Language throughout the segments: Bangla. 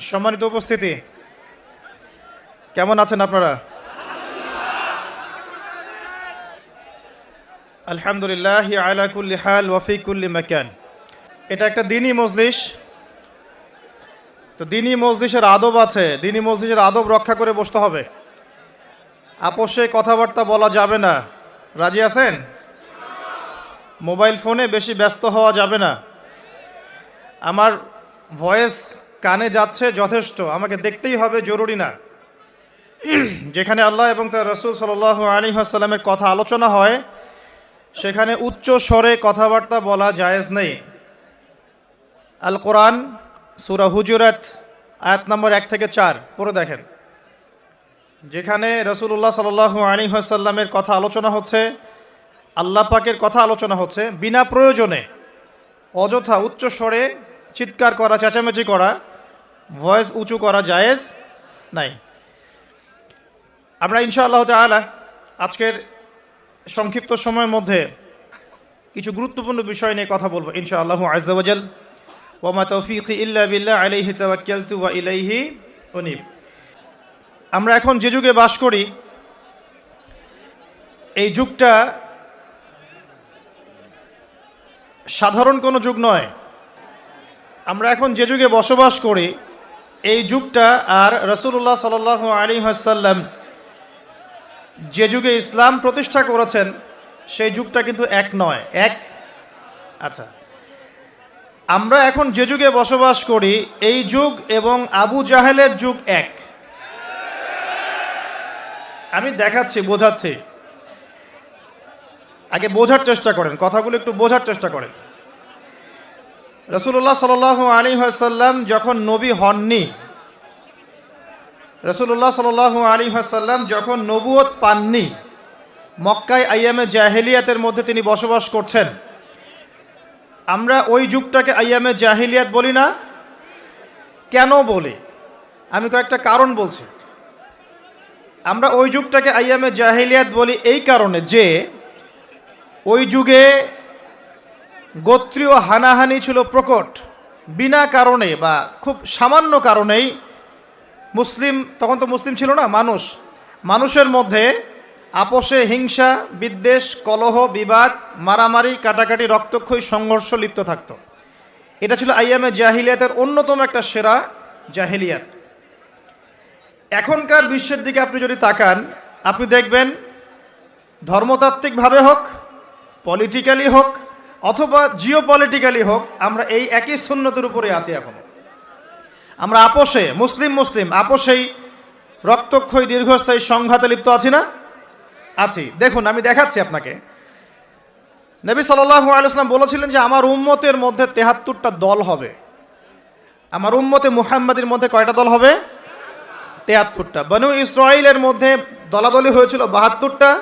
সম্মানিত উপস্থিতি। কেমন আছেন আপনারা? আলহামদুলিল্লাহ আলা কুল্লি হাল ওয়াফি কুল্লি মাকান। এটা একটা দিনই মজলিস। তো দিনই মজলিসের আদব আছে। দিনই মজলিসের আদব রক্ষা করে বসতে হবে। আপোষে কথাবার্তা বলা যাবে না। রাজি আছেন? মোবাইল ফোনে বেশি ব্যস্ত হওয়া যাবে না। আমার ভয়েস কানে যাচ্ছে যথেষ্ট। আমাকে দেখতেই হবে, জরুরি না। যেখানে আল্লাহ এবং তার রসুল সাল আলী আসসালামের কথা আলোচনা হয়, সেখানে উচ্চ স্বরে কথাবার্তা বলা জায়েজ নেই। আল কোরআন, সুরা হুজুরাত, আয়াত নম্বর এক থেকে চার, পড়ে দেখেন। যেখানে রসুল্লাহ সাল আলী আসাল্লামের কথা আলোচনা হচ্ছে, আল্লাহ পাকের কথা আলোচনা হচ্ছে, বিনা প্রয়োজনে, অযথা উচ্চ স্বরে চিৎকার করা, চেঁচামেচি করা ভয়েস উঁচু করা জায়েজ নাই। আমরা ইনশাআল্লাহ তালা আজকের সংক্ষিপ্ত সময়ের মধ্যে কিছু গুরুত্বপূর্ণ বিষয় নিয়ে কথা বলব ইনশাআল্লাহ আজাল ওমা তৌফিক ইল্লা বিল্লাহ আলাইহি ইলাইহি উনিব। আমরা এখন যে যুগে বাস করি, এই যুগটা সাধারণ কোনো যুগ নয়। আমরা এখন যে যুগে বসবাস করি এই যুগটা আর রসুল্লাহ সাল আলী হাসাল্লাম যে যুগে ইসলাম প্রতিষ্ঠা করেছেন, সেই যুগটা কিন্তু এক নয়। এক? আচ্ছা। আমরা এখন যে যুগে বসবাস করি, এই যুগ এবং আবু জাহেলের যুগ এক। আমি দেখাচ্ছি, বোঝাচ্ছি। আগে বোঝার চেষ্টা করেন, কথাগুলো একটু বোঝার চেষ্টা করেন। রসুল্লাহ সাল আলী হাসাল্লাম যখন নবী হননি রসুল্লাহ সাল আলী হাসাল্লাম যখন নবুয়ত পাননি, মক্কায় আইয়ামে জাহেলিয়াতের মধ্যে তিনি বসবাস করছেন। আমরা ওই যুগটাকে আইয়ামে জাহিলিয়াত বলি না? কেন বলি? আমি কয়েকটা কারণ বলছি। আমরা ওই যুগটাকে আইয়ামে জাহিলিয়াত বলি এই কারণে যে, ওই যুগে গোত্রীয় হানাহানি ছিল প্রকট। বিনা কারণে বা খুব সামান্য কারণেই মুসলিম, তখন তো মুসলিম ছিল না, মানুষ। মানুষের মধ্যে আপোষে হিংসা, বিদ্বেষ, কলহ, বিবাদ, মারামারি, কাটাকাটি, রক্তক্ষয়ী সংঘর্ষ লিপ্ত থাকত। এটা ছিল আইয়ামে জাহিলিয়াতের অন্যতম একটা সেরা জাহিলিয়াত। এখনকার বিশ্বের দিকে আপনি যদি তাকান, আপনি দেখবেন ধর্মতাত্ত্বিকভাবে হোক পলিটিক্যালি হোক অথবা জিও পলিটিক্যালি হোক, আমরা এই একই সুন্নতের উপরে আছি এখনও। আমরা আপোষে, মুসলিম মুসলিম, আপোষেই রক্তক্ষয়ী, দীর্ঘস্থায়ী সংঘাতে লিপ্ত আছি না? আছি। দেখুন, আমি দেখাচ্ছি আপনাকে। নবী সাল্লাহু আলাইসলাম বলেছিলেন যে, আমার উম্মতের মধ্যে তেহাত্তরটা দল হবে। আমার উম্মতে মুহাম্মাদের মধ্যে কয়টা দল হবে? তেহাত্তরটা। বনু ইসরায়েলের মধ্যে দলাদলি হয়েছিল বাহাত্তরটা।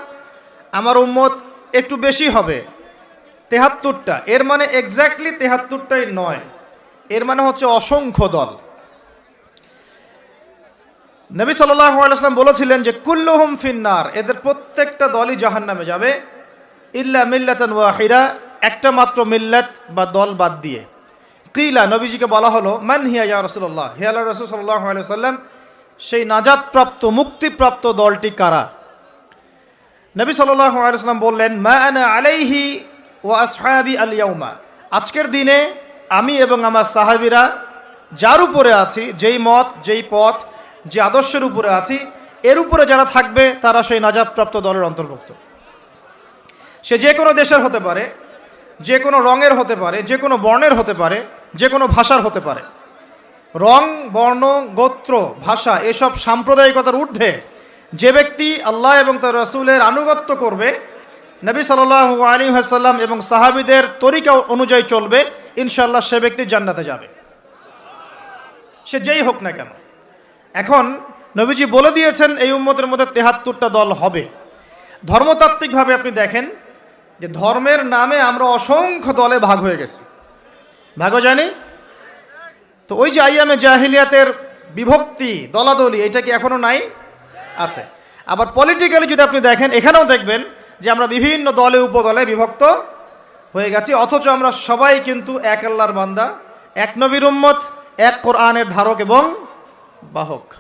আমার উম্মত একটু বেশি হবে। তেহাত্তরটা। এর মানে এক্স্যাক্টলি তেহাত্তরটাই নয়। এর মানে হচ্ছে অসংখ্য দল। নবী সাল্লাম বলেছিলেন যে, কুল্লুহুম ফিন্নার এদের প্রত্যেকটা দলই জাহান নামে যাবে। ইল্লা মিল্লাতান ওয়াহিরা একটা মাত্র মিল্লাত বা দল বাদ দিয়ে। কিলা নবীজিকে বলা হলো, মান হিয়া ইয়া রসুল্লাহ হিয়াল রসুল সাল্লাহ সাল্লাম সেই নাজাদপ্রাপ্ত মুক্তিপ্রাপ্ত দলটি কারা? নবী আলাইসাল্লাম বললেন, মা আনা আলাইহি ও আসহাবি আলিয়াউমা আজকের দিনে আমি এবং আমার সাহাবিরা যার উপরে আছি, যেই মত, যেই পথ, যে আদর্শের উপরে আছি, এর উপরে যারা থাকবে তারা সেই নাজাবপ্রাপ্ত দলের অন্তর্ভুক্ত। সে যে কোনো দেশের হতে পারে, যে কোনো রঙের হতে পারে, যে কোনো বর্ণের হতে পারে, যে কোনো ভাষার হতে পারে। রং, বর্ণ, গোত্র, ভাষা, এসব সাম্প্রদায়িকতার ঊর্ধ্বে যে ব্যক্তি আল্লাহ এবং তার রসুলের আনুগত্য করবে নবী সাল্লাহ আলী হাসাল্লাম এবং সাহাবিদের তরিকা অনুযায়ী চলবে ইনশাল্লাহ সে ব্যক্তি জান্নাতে যাবে। সে যেই হোক না কেন। এখন নবীজি বলে দিয়েছেন, এই উম্মতের মধ্যে তেহাত্তরটা দল হবে। ধর্মতাত্ত্বিকভাবে আপনি দেখেন যে ধর্মের নামে আমরা অসংখ্য দলে ভাগ হয়ে গেছি। ভাগ জানি তো ওই যে আইয়ামে জাহিলিয়াতের বিভক্তি, দলাদলি, এটা কি এখনও নাই? আছে। আবার পলিটিক্যালি যদি আপনি দেখেন, এখানেও দেখবেন যে আমরা বিভিন্ন দলে, উপদলে বিভক্ত হয়ে গেছি। অথচ আমরা সবাই কিন্তু এক আল্লাহর বান্দা, এক নবীর উম্মত, এক কোরআনের ধারক এবং বাহক।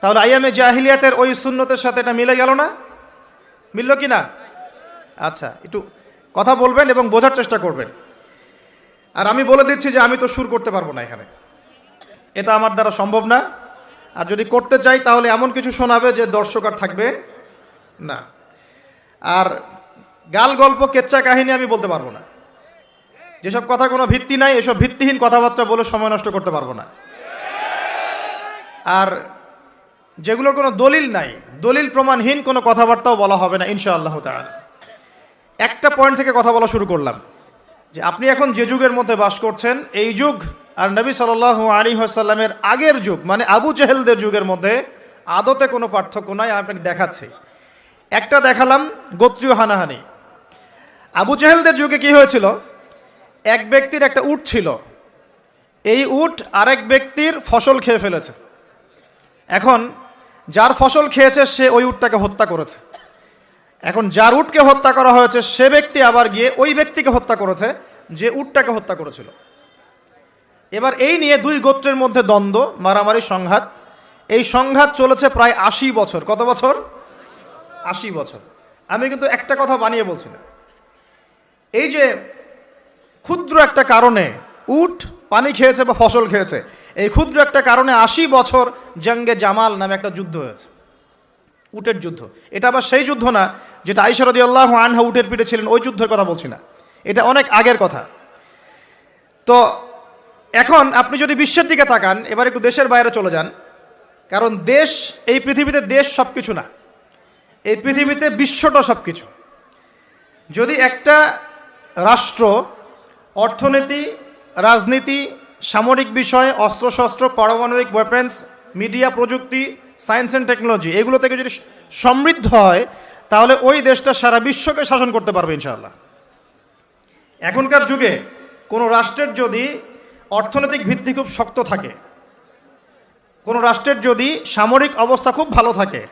তাহলে আইয়ামে জাহিলিয়াতের ওই সুন্নতের সাথে এটা মিলে গেল না? মিলল কি না? আচ্ছা একটু কথা বলবেন এবং বোঝার চেষ্টা করবেন। আর আমি বলে দিচ্ছি যে আমি তো সুর করতে পারব না এখানে। এটা আমার দ্বারা সম্ভব না। আর যদি করতে চাই তাহলে এমন কিছু শোনাবে যে দর্শক আর থাকবে না। আর গাল গল্প কেচ্চা কাহিনী আমি বলতে পারব না। যেসব কথার কোনো ভিত্তি নাই, এসব ভিত্তিহীন কথাবার্তা বলে সময় নষ্ট করতে পারব না। আর যেগুলোর কোনো দলিল নাই, দলিল প্রমাণহীন কোনো কথাবার্তাও বলা হবে না, ইনশাআল্লাহ তাআলা। একটা পয়েন্ট থেকে কথা বলা শুরু করলাম, যে আপনি এখন যে যুগের মধ্যে বাস করছেন, এই যুগ আর নবী সাল আলী আসাল্লামের আগের যুগ মানে আবু জেহেলদের যুগের মধ্যে আদতে কোনো পার্থক্য নাই আপনাকে দেখাচ্ছি। একটা দেখালাম গোত্রীয় হানাহানি। আবু জেহেলদের যুগে কি হয়েছিল? এক ব্যক্তির একটা উট ছিল। এই উট আরেক ব্যক্তির ফসল খেয়ে ফেলেছে। এখন যার ফসল খেয়েছে, সে ওই উটটাকে হত্যা করেছে। এখন যার উটকে হত্যা করা হয়েছে, সে ব্যক্তি আবার গিয়ে ওই ব্যক্তিকে হত্যা করেছে, যে উটটাকে হত্যা করেছিল। এবার এই নিয়ে দুই গোত্রের মধ্যে দ্বন্দ্ব, মারামারি, সংঘাত। এই সংঘাত চলেছে প্রায় আশি বছর। কত বছর? আশি বছর। আমি কিন্তু একটা কথা বানিয়ে বলছিলাম এই যে ক্ষুদ্র একটা কারণে উট পানি খেয়েছে বা ফসল খেয়েছে, এই ক্ষুদ্র একটা কারণে আশি বছর জঙ্গে জামাল নামে একটা যুদ্ধ হয়েছে। উটের যুদ্ধ। এটা আবার সেই যুদ্ধ না যেটা আইসারদি আল্লাহ আনহা উটের পিঠে ছিলেন, ওই যুদ্ধের কথা বলছি না। এটা অনেক আগের কথা। তো এখন আপনি যদি বিশ্বের দিকে তাকান, এবার একটু দেশের বাইরে চলে যান। কারণ দেশ, এই পৃথিবীতে দেশ সব কিছু না। এই পৃথিবীতে বিশ্বটা সব কিছু যদি একটা রাষ্ট্র, অর্থনীতি, রাজনীতি, সামরিক বিষয়, অস্ত্রশস্ত্র, পারমাণবিক ওয়েপেন্স মিডিয়া প্রযুক্তি সায়েন্স অ্যান্ড টেকনোলজি এগুলো থেকে যদি সমৃদ্ধ হয়, তাহলে ওই দেশটা সারা বিশ্বকে শাসন করতে পারবে ইনশাআল্লাহ। এখনকার যুগে কোনো রাষ্ট্রের যদি অর্থনৈতিক ভিত্তি খুব শক্ত থাকে, কোনো রাষ্ট্রের যদি সামরিক অবস্থা খুব ভালো থাকে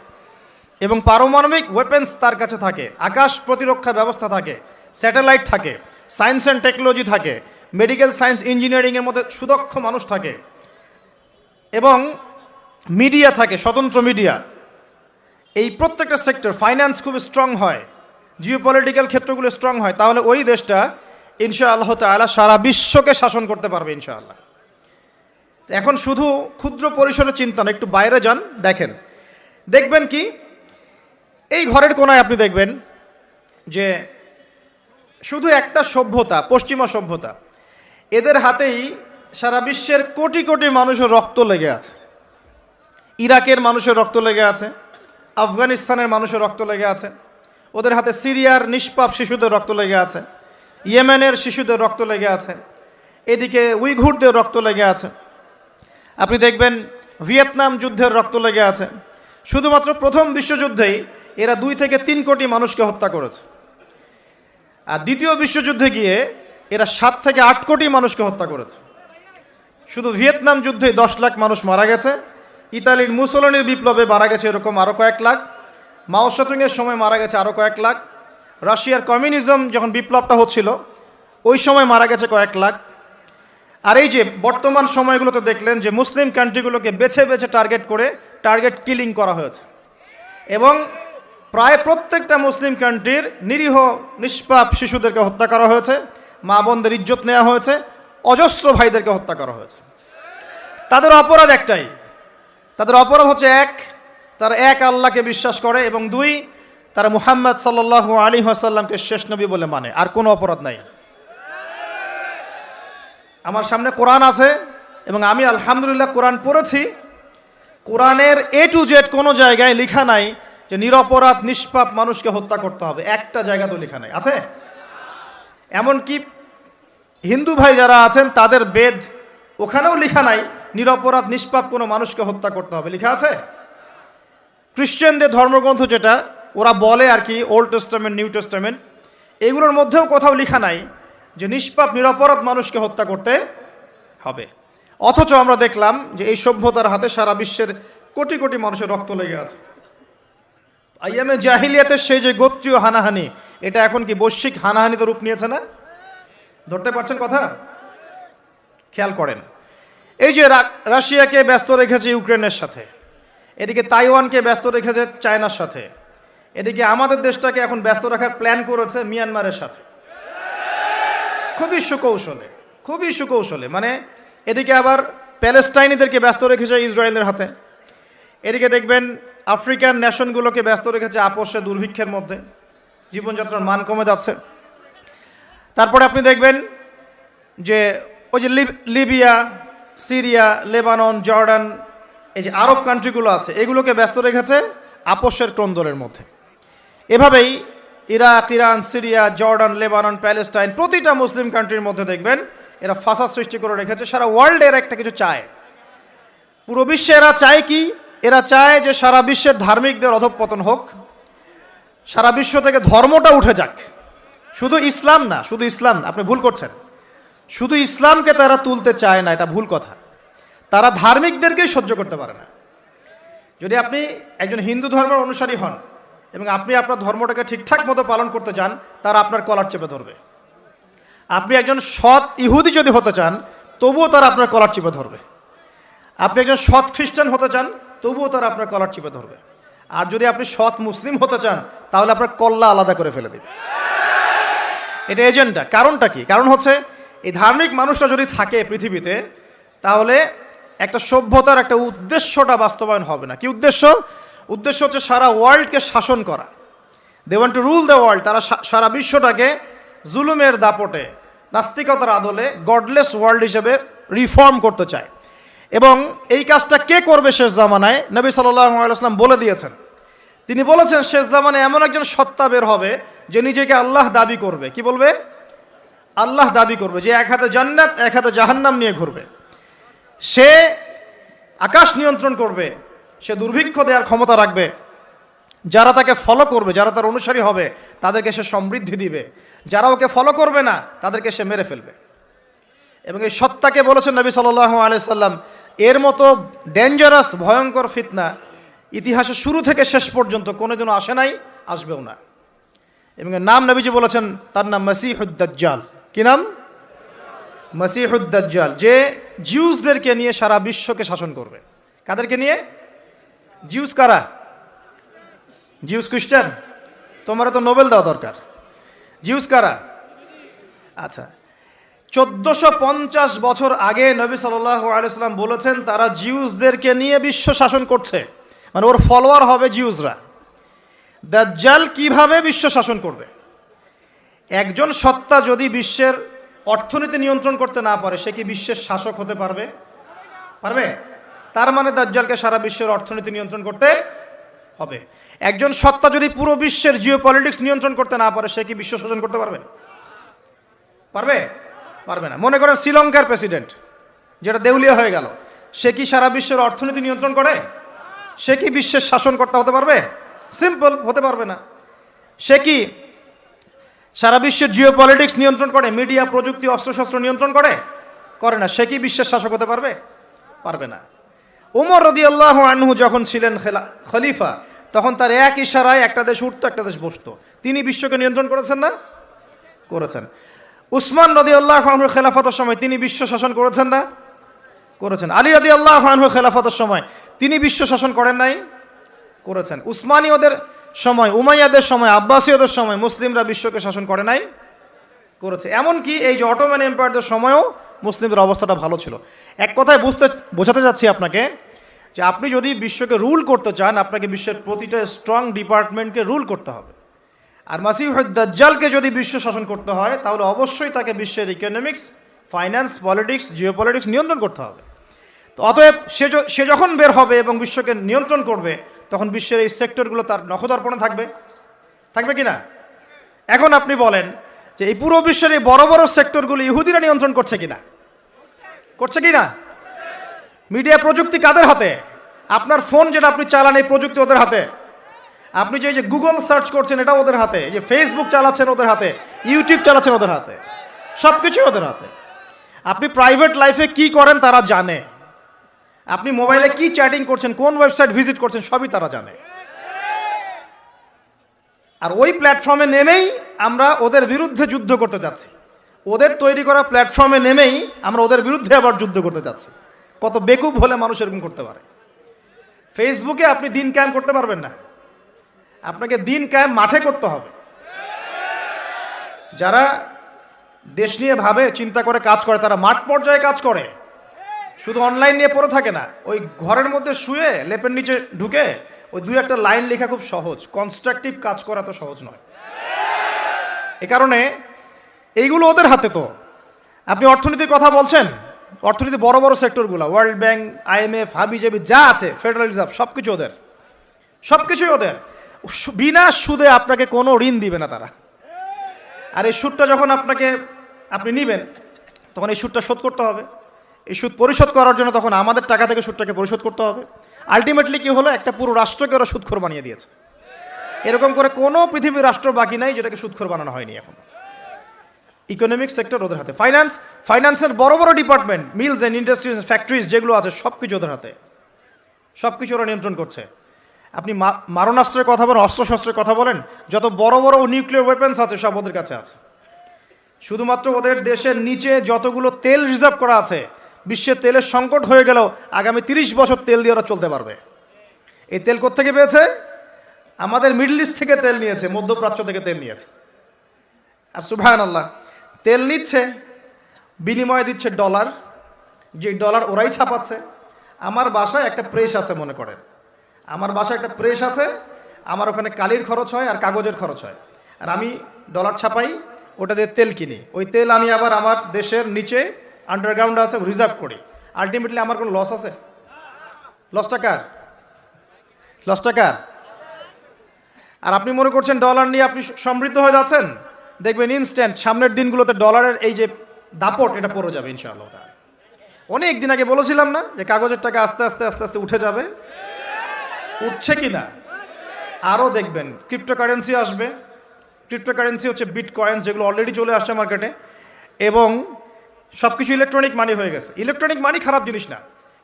এবং পারমাণবিক ওয়েপেন্স তার কাছে থাকে, আকাশ প্রতিরক্ষা ব্যবস্থা থাকে স্যাটেলাইট থাকে সায়েন্স অ্যান্ড টেকনোলজি থাকে মেডিকেল সায়েন্স ইঞ্জিনিয়ারিংয়ের মধ্যে সুদক্ষ মানুষ থাকে, এবং মিডিয়া থাকে, স্বতন্ত্র মিডিয়া এই প্রত্যেকটা সেক্টর ফাইন্যান্স খুব স্ট্রং হয় জিও পলিটিক্যাল ক্ষেত্রগুলো স্ট্রং হয়, তাহলে ওই দেশটা ইনশা আল্লাহ তালা সারা বিশ্বকে শাসন করতে পারবে ইনশাআল্লাহ। এখন শুধু ক্ষুদ্র পরিসরের চিন্তা না, একটু বাইরে যান, দেখেন। দেখবেন কি এই ঘরের কোনায় আপনি দেখবেন যে শুধু একটা সভ্যতা, পশ্চিমা সভ্যতা, এদের হাতেই সারা বিশ্বের কোটি কোটি মানুষের রক্ত লেগে আছে। ইরাকের মানুষের রক্ত লেগে আছে, আফগানিস্তানের মানুষের রক্ত লেগে আছে, ওদের হাতে সিরিয়ার নিষ্পাপ শিশুদের রক্ত লেগে আছে, ইয়েমেনের শিশুদের রক্ত লেগে আছে, এদিকে উইঘুরদের রক্ত লেগে আছে। আপনি দেখবেন ভিয়েতনাম যুদ্ধের রক্ত লেগে আছে। শুধুমাত্র প্রথম বিশ্বযুদ্ধেই এরা দুই থেকে তিন কোটি মানুষকে হত্যা করেছে। আর দ্বিতীয় বিশ্বযুদ্ধে গিয়ে এরা সাত থেকে আট কোটি মানুষকে হত্যা করেছে। শুধু ভিয়েতনাম যুদ্ধে দশ লাখ মানুষ মারা গেছে, ইতালির মুসলনির বিপ্লবে মারা গেছে এরকম আরও কয়েক লাখ, মাও সেতুংয়ের সময় মারা গেছে আরও কয়েক লাখ, রাশিয়ার কমিউনিজম যখন বিপ্লবটা হচ্ছিল, ওই সময় মারা গেছে কয়েক লাখ। আর এই যে বর্তমান সময়গুলোতে দেখলেন যে মুসলিম কান্ট্রিগুলোকে বেছে বেছে টার্গেট করে টার্গেট কিলিং করা হয়েছে। এবং প্রায় প্রত্যেকটা মুসলিম কান্ট্রির নিরীহ, নিষ্পাপ শিশুদেরকে হত্যা করা হয়েছে, মা বোনদের ইজ্জত নেওয়া হয়েছে, অজস্র ভাইদেরকে হত্যা করা হয়েছে। তাদের অপরাধ একটাই। তাদের অপরাধ হচ্ছে এক, তারা এক আল্লাহকে বিশ্বাস করে এবং দুই, তারা মুহাম্মদ সাল্লাহ আলী আসাল্লামকে শেষ নবী বলে মানে। আর কোনো অপরাধ নাই। আমার সামনে কোরআন আছে এবং আমি আলহামদুলিল্লাহ কোরআন পড়েছি। কোরআনের এ টু জেড কোনো জায়গায় লিখা নাই। যে নিরপরাধ, নিষ্পাপ মানুষকে হত্যা করতে হবে। একটা জায়গা তো লেখা নাই, আছে? এমনকি হিন্দু ভাই যারা আছেন, তাদের বেদ ওখানেও লেখা নাই, নিরপরাধ, নিষ্পাপ কোনো মানুষকে হত্যা করতে হবে। লেখা আছে? খ্রিশ্চানদের ধর্মগ্রন্থ যেটা, ওরা বলে আর কি ওল্ড টেস্টামেন্ট নিউ টেস্টামেন্ট এগুলোর মধ্যেও কোথাও লেখা নাই যে নিষ্পাপ, নিরপরাধ মানুষকে হত্যা করতে হবে। অথচ আমরা দেখলাম যে এই সভ্যতার হাতে সারা বিশ্বের কোটি কোটি মানুষের রক্ত লেগে আছে। আইয়ামে জাহিলিয়াতের সেই যে গোত্রীয় হানাহানি, এটা এখন কি বৈশ্বিক হানাহানিতে রূপ নিয়েছে না? ধরতে পারছেন কথা? খেয়াল করেন। এই যে রাশিয়াকে ব্যস্ত রেখেছে ইউক্রেনের সাথে, এদিকে তাইওয়ানকে ব্যস্ত রেখেছে চায়নার সাথে, এদিকে আমাদের দেশটাকে এখন ব্যস্ত রাখার প্ল্যান করেছে মিয়ানমারের সাথে। খুবই সুকৌশলে খুবই সুকৌশলে মানে এদিকে আবার প্যালেস্টাইনিদেরকে ব্যস্ত রেখেছে ইসরায়েলের হাতে। এদিকে দেখবেন আফ্রিকান নেশনগুলোকে ব্যস্ত রেখেছে আপোষে দুর্ভিক্ষের মধ্যে। জীবনযাত্রার মান কমে যাচ্ছে। তারপরে আপনি দেখবেন যে ওই যে লিব- লিবিয়া, সিরিয়া, লেবানন, জর্ডান, এই যে আরব কান্ট্রিগুলো আছে, এগুলোকে ব্যস্ত রেখেছে আপোষের ক্রন্দলের মধ্যে। এভাবেই Iraq, Iran, Syria, Jordan, Lebanon, Palestine প্রতিটা মুসলিম কান্ট্রির মধ্যে দেখবেন এরা ফাঁসা সৃষ্টি করে রেখেছে। সারা ওয়ার্ল্ডে এরা একটা কিছু চায়। পুরো বিশ্বে এরা চায় কি? এরা চায় যে সারা বিশ্বের ধার্মিকদের অধঃপতন হোক সারা বিশ্ব থেকে ধর্মটা উঠে যাক। শুধু ইসলাম না শুধু ইসলাম না, আপনি ভুল করছেন। শুধু ইসলামকে তারা তুলতে চায় না এটা ভুল কথা। তারা ধার্মিকদেরকেই সহ্য করতে পারে না। যদি আপনি একজন হিন্দু ধর্মের অনুসারী হন এবং আপনি আপনার ধর্মটাকে ঠিকঠাক মতো পালন করতে চান তারা আপনার কলার চেপে ধরবে। আপনি একজন সৎ ইহুদি যদি হতে চান তবুও তারা আপনার কলার চেপে ধরবে। আপনি একজন সৎ খ্রিস্টান হতে চান, তবুও তারা আপনার কলার চিপে ধরবে। আর যদি আপনি সৎ মুসলিম হতে চান, তাহলে আপনার কল্লা আলাদা করে ফেলে দেবে। এটা এজেন্ডা। কারণটা কি? কারণ হচ্ছে, এই ধার্মিক মানুষটা যদি থাকে পৃথিবীতে, তাহলে একটা সভ্যতার একটা উদ্দেশ্যটা বাস্তবায়ন হবে না। কি উদ্দেশ্য? উদ্দেশ্য হচ্ছে সারা ওয়ার্ল্ডকে শাসন করা। They want to rule the world তারা সারা বিশ্বটাকে জুলুমের দাপটে, নাস্তিকতার আদলে গডলেস ওয়ার্ল্ড হিসেবে রিফর্ম করতে চায়। এবং এই কাজটা কে করবে শেষ জামানায়? নবী সাল্লাম বলে দিয়েছেন। তিনি বলেছেন, শেষ জামানায় এমন একজন সত্তা বের হবে যে নিজেকে আল্লাহ দাবি করবে। কি বলবে? আল্লাহ দাবি করবে যে এক হাতে জান্নাত, এক হাতে জাহান্নাম নিয়ে ঘুরবে। সে আকাশ নিয়ন্ত্রণ করবে, সে দুর্ভিক্ষ দেওয়ার ক্ষমতা রাখবে। যারা তাকে ফলো করবে, যারা তার অনুসারী হবে, তাদেরকে সে সমৃদ্ধি দিবে। যারা ওকে ফলো করবে না, তাদেরকে সে মেরে ফেলবে। এবং এই সত্তাকে বলেছেন নবী সাল্লাহ আলাইসাল্লাম এর মতো ডেঞ্জারাস ভয়ঙ্কর ফিতনা ইতিহাসের শুরু থেকে শেষ পর্যন্ত কোনোদিনও আসে নাই, আসবেও না। এবং নাম নবীজি বলেছেন, তার নাম মসিহুদ্দাজ্জাল। কি নাম? মসিহুদ্দাজ্জাল, যে জিউসদেরকে নিয়ে সারা বিশ্বকে শাসন করবে। কাদেরকে নিয়ে? জিউস কারা? জিউস খ্রিস্টান? তোমার তো নোবেল দেওয়া দরকার। জিউস কারা? আচ্ছা চোদ্দশো পঞ্চাশ বছর আগে নবী সাল্লাহ আলাইসাল্লাম বলেছেন, তারা জিউসদেরকে নিয়ে বিশ্ব শাসন করছে। মানে ওর ফলোয়ার হবে জিউসরা। দাজ্জাল কীভাবে বিশ্ব শাসন করবে? একজন সত্তা যদি বিশ্বের অর্থনীতি নিয়ন্ত্রণ করতে না পারে, সে কি বিশ্বের শাসক হতে পারবে? পারবে? তার মানে দাজ্জালকে সারা বিশ্বের অর্থনীতি নিয়ন্ত্রণ করতে হবে। একজন সত্তা যদি পুরো বিশ্বের জিও নিয়ন্ত্রণ করতে না পারে, সে কি বিশ্ব শাসন করতে পারবে? পারবে? পারবে না। মনে করেন শ্রীলঙ্কার প্রেসিডেন্ট, যেটা দেউলিয়া হয়ে গেল, সে কি সারা বিশ্বের অর্থনীতি নিয়ন্ত্রণ করে? সে কি বিশ্বের শাসনকর্তা হতে পারবে? সিম্পল হতে পারবে না। সে কি সারা বিশ্বের জিও পলিটিক্স নিয়ন্ত্রণ করে? মিডিয়া প্রযুক্তি, অস্ত্রশস্ত্র নিয়ন্ত্রণ করে? করে না। সে কি বিশ্বের শাসক হতে পারবে? পারবে না। ওমর রদি আল্লাহ আনহু যখন ছিলেন খলিফা, তখন তার এক ইশারায় একটা দেশ উঠতো, একটা দেশ বসতো। তিনি বিশ্বকে নিয়ন্ত্রণ করেছেন না? করেছেন। উসমান রদি আল্লাহ আনহুর খেলাফতের সময় তিনি বিশ্ব শাসন করেছেন না? করেছেন। আলী রদি আল্লাহ আনহু খেলাফতের সময় তিনি বিশ্ব শাসন করেন নাই? করেছেন। উসমানীয়দের সময়, উমাইয়াদের সময়, আব্বাসীয়দের সময় মুসলিমরা বিশ্বকে শাসন করে নাই? করেছে। এমনকি এই যে অটোম্যান এম্পায়ারদের সময়ও মুসলিমদের অবস্থাটা ভালো ছিল। এক কথায় বুঝতে, বোঝাতে চাচ্ছি আপনাকে যে আপনি যদি বিশ্বকে রুল করতে চান, আপনাকে বিশ্বের প্রতিটা স্ট্রং ডিপার্টমেন্টকে রুল করতে হবে। আর মাসিহুদ্দাজ্জালকে যদি বিশ্ব শাসন করতে হয়, তাহলে অবশ্যই তাকে বিশ্বের economics finance politics geopolitics নিয়ন্ত্রণ করতে হবে। তো অতএব সে সে যখন বের হবে এবং বিশ্বকে নিয়ন্ত্রণ করবে, তখন বিশ্বের এই সেক্টরগুলো তার নখদর্পণে থাকবে। থাকবে কি না? এখন আপনি বলেন যে এই পুরো বিশ্বের এই বড় বড় সেক্টরগুলো ইহুদিরা নিয়ন্ত্রণ করছে কিনা? করছে কি না মিডিয়া প্রযুক্তি কাদের হাতে? আপনার ফোন যেটা আপনি চালান, এই প্রযুক্তি ওদের হাতে। আপনি যে যে গুগল সার্চ করছেন এটা ওদের হাতে। যে ফেসবুক চালাচ্ছেন ওদের হাতে ইউটিউব চালাচ্ছেন ওদের হাতে। সব কিছুই ওদের হাতে। আপনি প্রাইভেট লাইফে কি করেন তারা জানে। আপনি মোবাইলে কি চ্যাটিং করছেন, কোন ওয়েবসাইট ভিজিট করছেন, সবই তারা জানে। আর ওই প্ল্যাটফর্মে নেমেই আমরা ওদের বিরুদ্ধে যুদ্ধ করতে যাচ্ছি। ওদের তৈরি করা প্ল্যাটফর্মে নেমেই আমরা ওদের বিরুদ্ধে আবার যুদ্ধ করতে যাচ্ছি। কত বেকুব হলে মানুষ এরকম করতে পারে। ফেসবুকে আপনি দিন ক্যাম্প করতে পারবেন না। আপনাকে দিন কায়েম মাঠে করতে হবে। যারা দেশ নিয়ে ভাবে, চিন্তা করে কাজ করে, তারা মাঠ পর্যায়ে কাজ করে। শুধু অনলাইন নিয়ে পড়ে থাকে না, ওই ঘরের মধ্যে শুয়ে লেপের নিচে ঢুকে ওই দুই একটা লাইন লেখা খুব সহজ। কনস্ট্রাকটিভ কাজ করা তো সহজ নয়। এ কারণে এইগুলো ওদের হাতে তো। আপনি অর্থনীতির কথা বলছেন, অর্থনীতি বড় বড় সেক্টরগুলো ওয়ার্ল্ড ব্যাংক আইএমএফ হাবিজাবি, যা আছে ফেডারেল রিজার্ভ সব কিছু ওদের। সব কিছুই ওদের। বিনা সুদে আপনাকে কোনো ঋণ দিবে না তারা। আর এই সুদটা যখন আপনাকে, আপনি নেবেন, তখন এই সুদটা শোধ করতে হবে। এই সুদ পরিশোধ করার জন্য তখন আমাদের টাকা থেকে সুদটাকে পরিশোধ করতে হবে। আলটিমেটলি কি হলো? একটা পুরো রাষ্ট্রকে ওরা সুদখোর বানিয়ে দিয়েছে। এরকম করে কোনো পৃথিবীর রাষ্ট্র বাকি নাই যেটাকে সুদখোর বানানো হয়নি এখন। ইকোনমিক সেক্টর ওদের হাতে। ফাইন্যান্স, ফাইন্যান্সের বড় বড় department, mills and industries, factories যেগুলো আছে সব কিছু ওদের হাতে। সব কিছু ওরা নিয়ন্ত্রণ করছে। আপনি মারণাস্ত্রের কথা বলেন, অস্ত্রশস্ত্রের কথা বলেন, যত বড় বড় নিউক্লিয়ার ওয়েপেন্স আছে, সব ওদের কাছে আছে। শুধুমাত্র ওদের দেশের নিচে যতগুলো তেল রিজার্ভ করা আছে, বিশ্বের তেলের সংকট হয়ে গেলেও আগামী তিরিশ বছর তেল দিয়ে ওরা চলতে পারবে। এই তেল কোত্থেকে পেয়েছে? আমাদের মিডল ইস্ট থেকে তেল নিয়েছে, মধ্যপ্রাচ্য থেকে তেল নিয়েছে। আর সুভায়ন আল্লাহ তেল নিচ্ছে, বিনিময়ে দিচ্ছে ডলার যে ডলার ওরাই ছাপাচ্ছে। আমার বাসায় একটা প্রেস আছে, মনে করেন। আমার বাসায় একটা প্রেস আছে, আমার ওখানে কালির খরচ হয় আর কাগজের খরচ হয়। আর আমি ডলার ছাপাই, ওটা দিয়ে তেল কিনি। ওই তেল আমি আবার আমার দেশের নিচে আন্ডারগ্রাউন্ড আছে রিজার্ভ করি। আলটিমেটলি আমার কোনো লস আছে? লস কার? লস কার? আর আপনি মনে করছেন ডলার নিয়ে আপনি সমৃদ্ধ হয়ে যাচ্ছেন? দেখবেন ইনস্ট্যান্ট সামনের দিনগুলোতে ডলারের এই যে দাপট, এটা পড়ে যাবে ইনশাআল্লাহ অনেক দিন আগে বলেছিলাম না যে কাগজের টাকা আস্তে আস্তে আস্তে আস্তে উঠে যাবে? উঠছে কি না আরও দেখবেন ক্রিপ্টোকারেন্সি আসবে। ক্রিপ্টোকারেন্সি হচ্ছে বিট কয়েন্স যেগুলো অলরেডি চলে আসছে মার্কেটে এবং সব কিছু ইলেকট্রনিক মানি হয়ে গেছে। ইলেকট্রনিক মানি খারাপ জিনিস না।